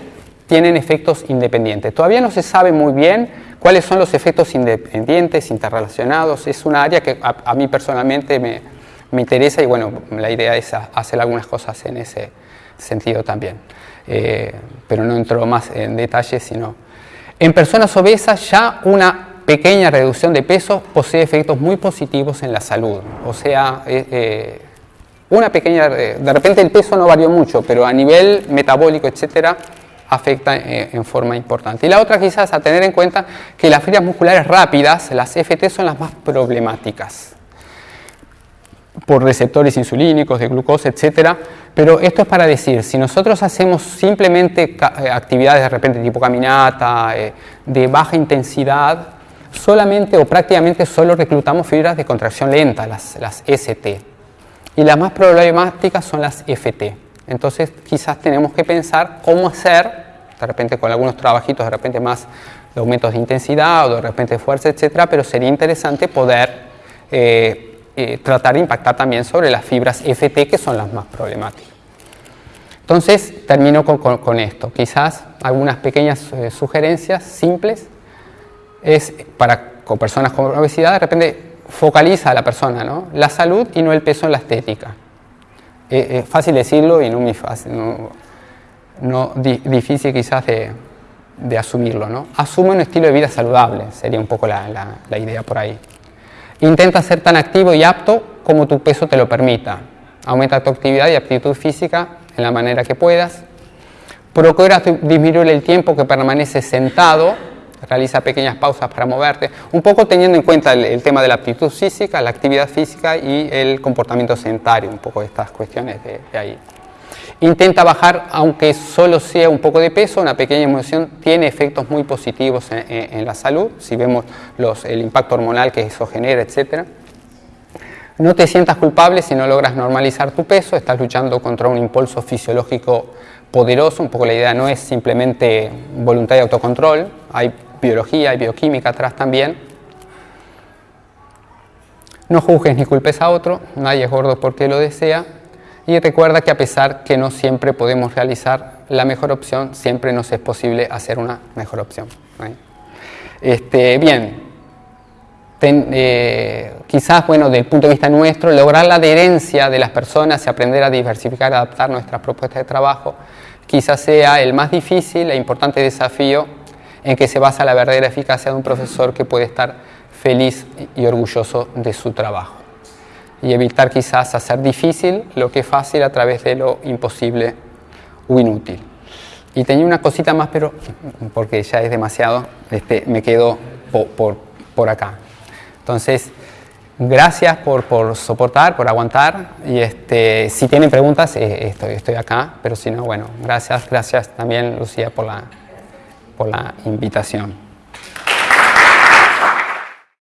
tienen efectos independientes. Todavía no se sabe muy bien cuáles son los efectos independientes, interrelacionados, es una área que a, mí personalmente me, me, interesa y bueno, la idea es hacer algunas cosas en ese sentido también. Eh, pero no entro más en detalles, sino... En personas obesas ya una pequeña reducción de peso posee efectos muy positivos en la salud. O sea, eh, eh, una pequeña, de repente el peso no varió mucho, pero a nivel metabólico, etcétera, afecta en forma importante. Y la otra quizás a tener en cuenta que las fibras musculares rápidas, las FT, son las más problemáticas por receptores insulínicos, de glucosa, etcétera. Pero esto es para decir, si nosotros hacemos simplemente eh, actividades de repente tipo caminata, eh, de baja intensidad, solamente o prácticamente solo reclutamos fibras de contracción lenta, las, las ST. Y las más problemáticas son las FT. Entonces quizás tenemos que pensar cómo hacer, de repente con algunos trabajitos, de repente más de aumentos de intensidad o de repente de fuerza, etcétera, pero sería interesante poder eh, eh, tratar de impactar también sobre las fibras FT que son las más problemáticas. Entonces termino con, esto, quizás algunas pequeñas eh, sugerencias simples es para con personas con obesidad, de repente focaliza a la persona, ¿no? la salud y no el peso en la estética es fácil decirlo y no muy fácil, no, difícil quizás de, de, asumirlo. ¿no? Asume un estilo de vida saludable, sería un poco la, la, idea por ahí. Intenta ser tan activo y apto como tu peso te lo permita. Aumenta tu actividad y aptitud física en la manera que puedas. Procura disminuir el tiempo que permaneces sentado realiza pequeñas pausas para moverte, un poco teniendo en cuenta el, tema de la aptitud física, la actividad física y el comportamiento sedentario, un poco estas cuestiones de, ahí. Intenta bajar, aunque solo sea un poco de peso, una pequeña emoción tiene efectos muy positivos en, la salud, si vemos los, el impacto hormonal que eso genera, etc. No te sientas culpable si no logras normalizar tu peso, estás luchando contra un impulso fisiológico poderoso, un poco la idea no es simplemente voluntad y autocontrol, hay biología y bioquímica atrás también. No juzgues ni culpes a otro, nadie es gordo porque lo desea. Y recuerda que a pesar que no siempre podemos realizar la mejor opción, siempre nos es posible hacer una mejor opción. Este, bien, eh, quizás, bueno, desde el punto de vista nuestro, lograr la adherencia de las personas y aprender a diversificar, adaptar nuestras propuestas de trabajo, quizás sea el más difícil e importante desafío en que se basa la verdadera eficacia de un profesor que puede estar feliz y orgulloso de su trabajo. Y evitar quizás hacer difícil lo que es fácil a través de lo imposible o inútil. Y tenía una cosita más, pero porque ya es demasiado, este, me quedo por, por, acá. Entonces, gracias por, por, soportar, por aguantar. Y este, si tienen preguntas, eh, estoy, estoy acá. Pero si no, bueno, gracias, gracias también, Lucía, por la, por la invitación.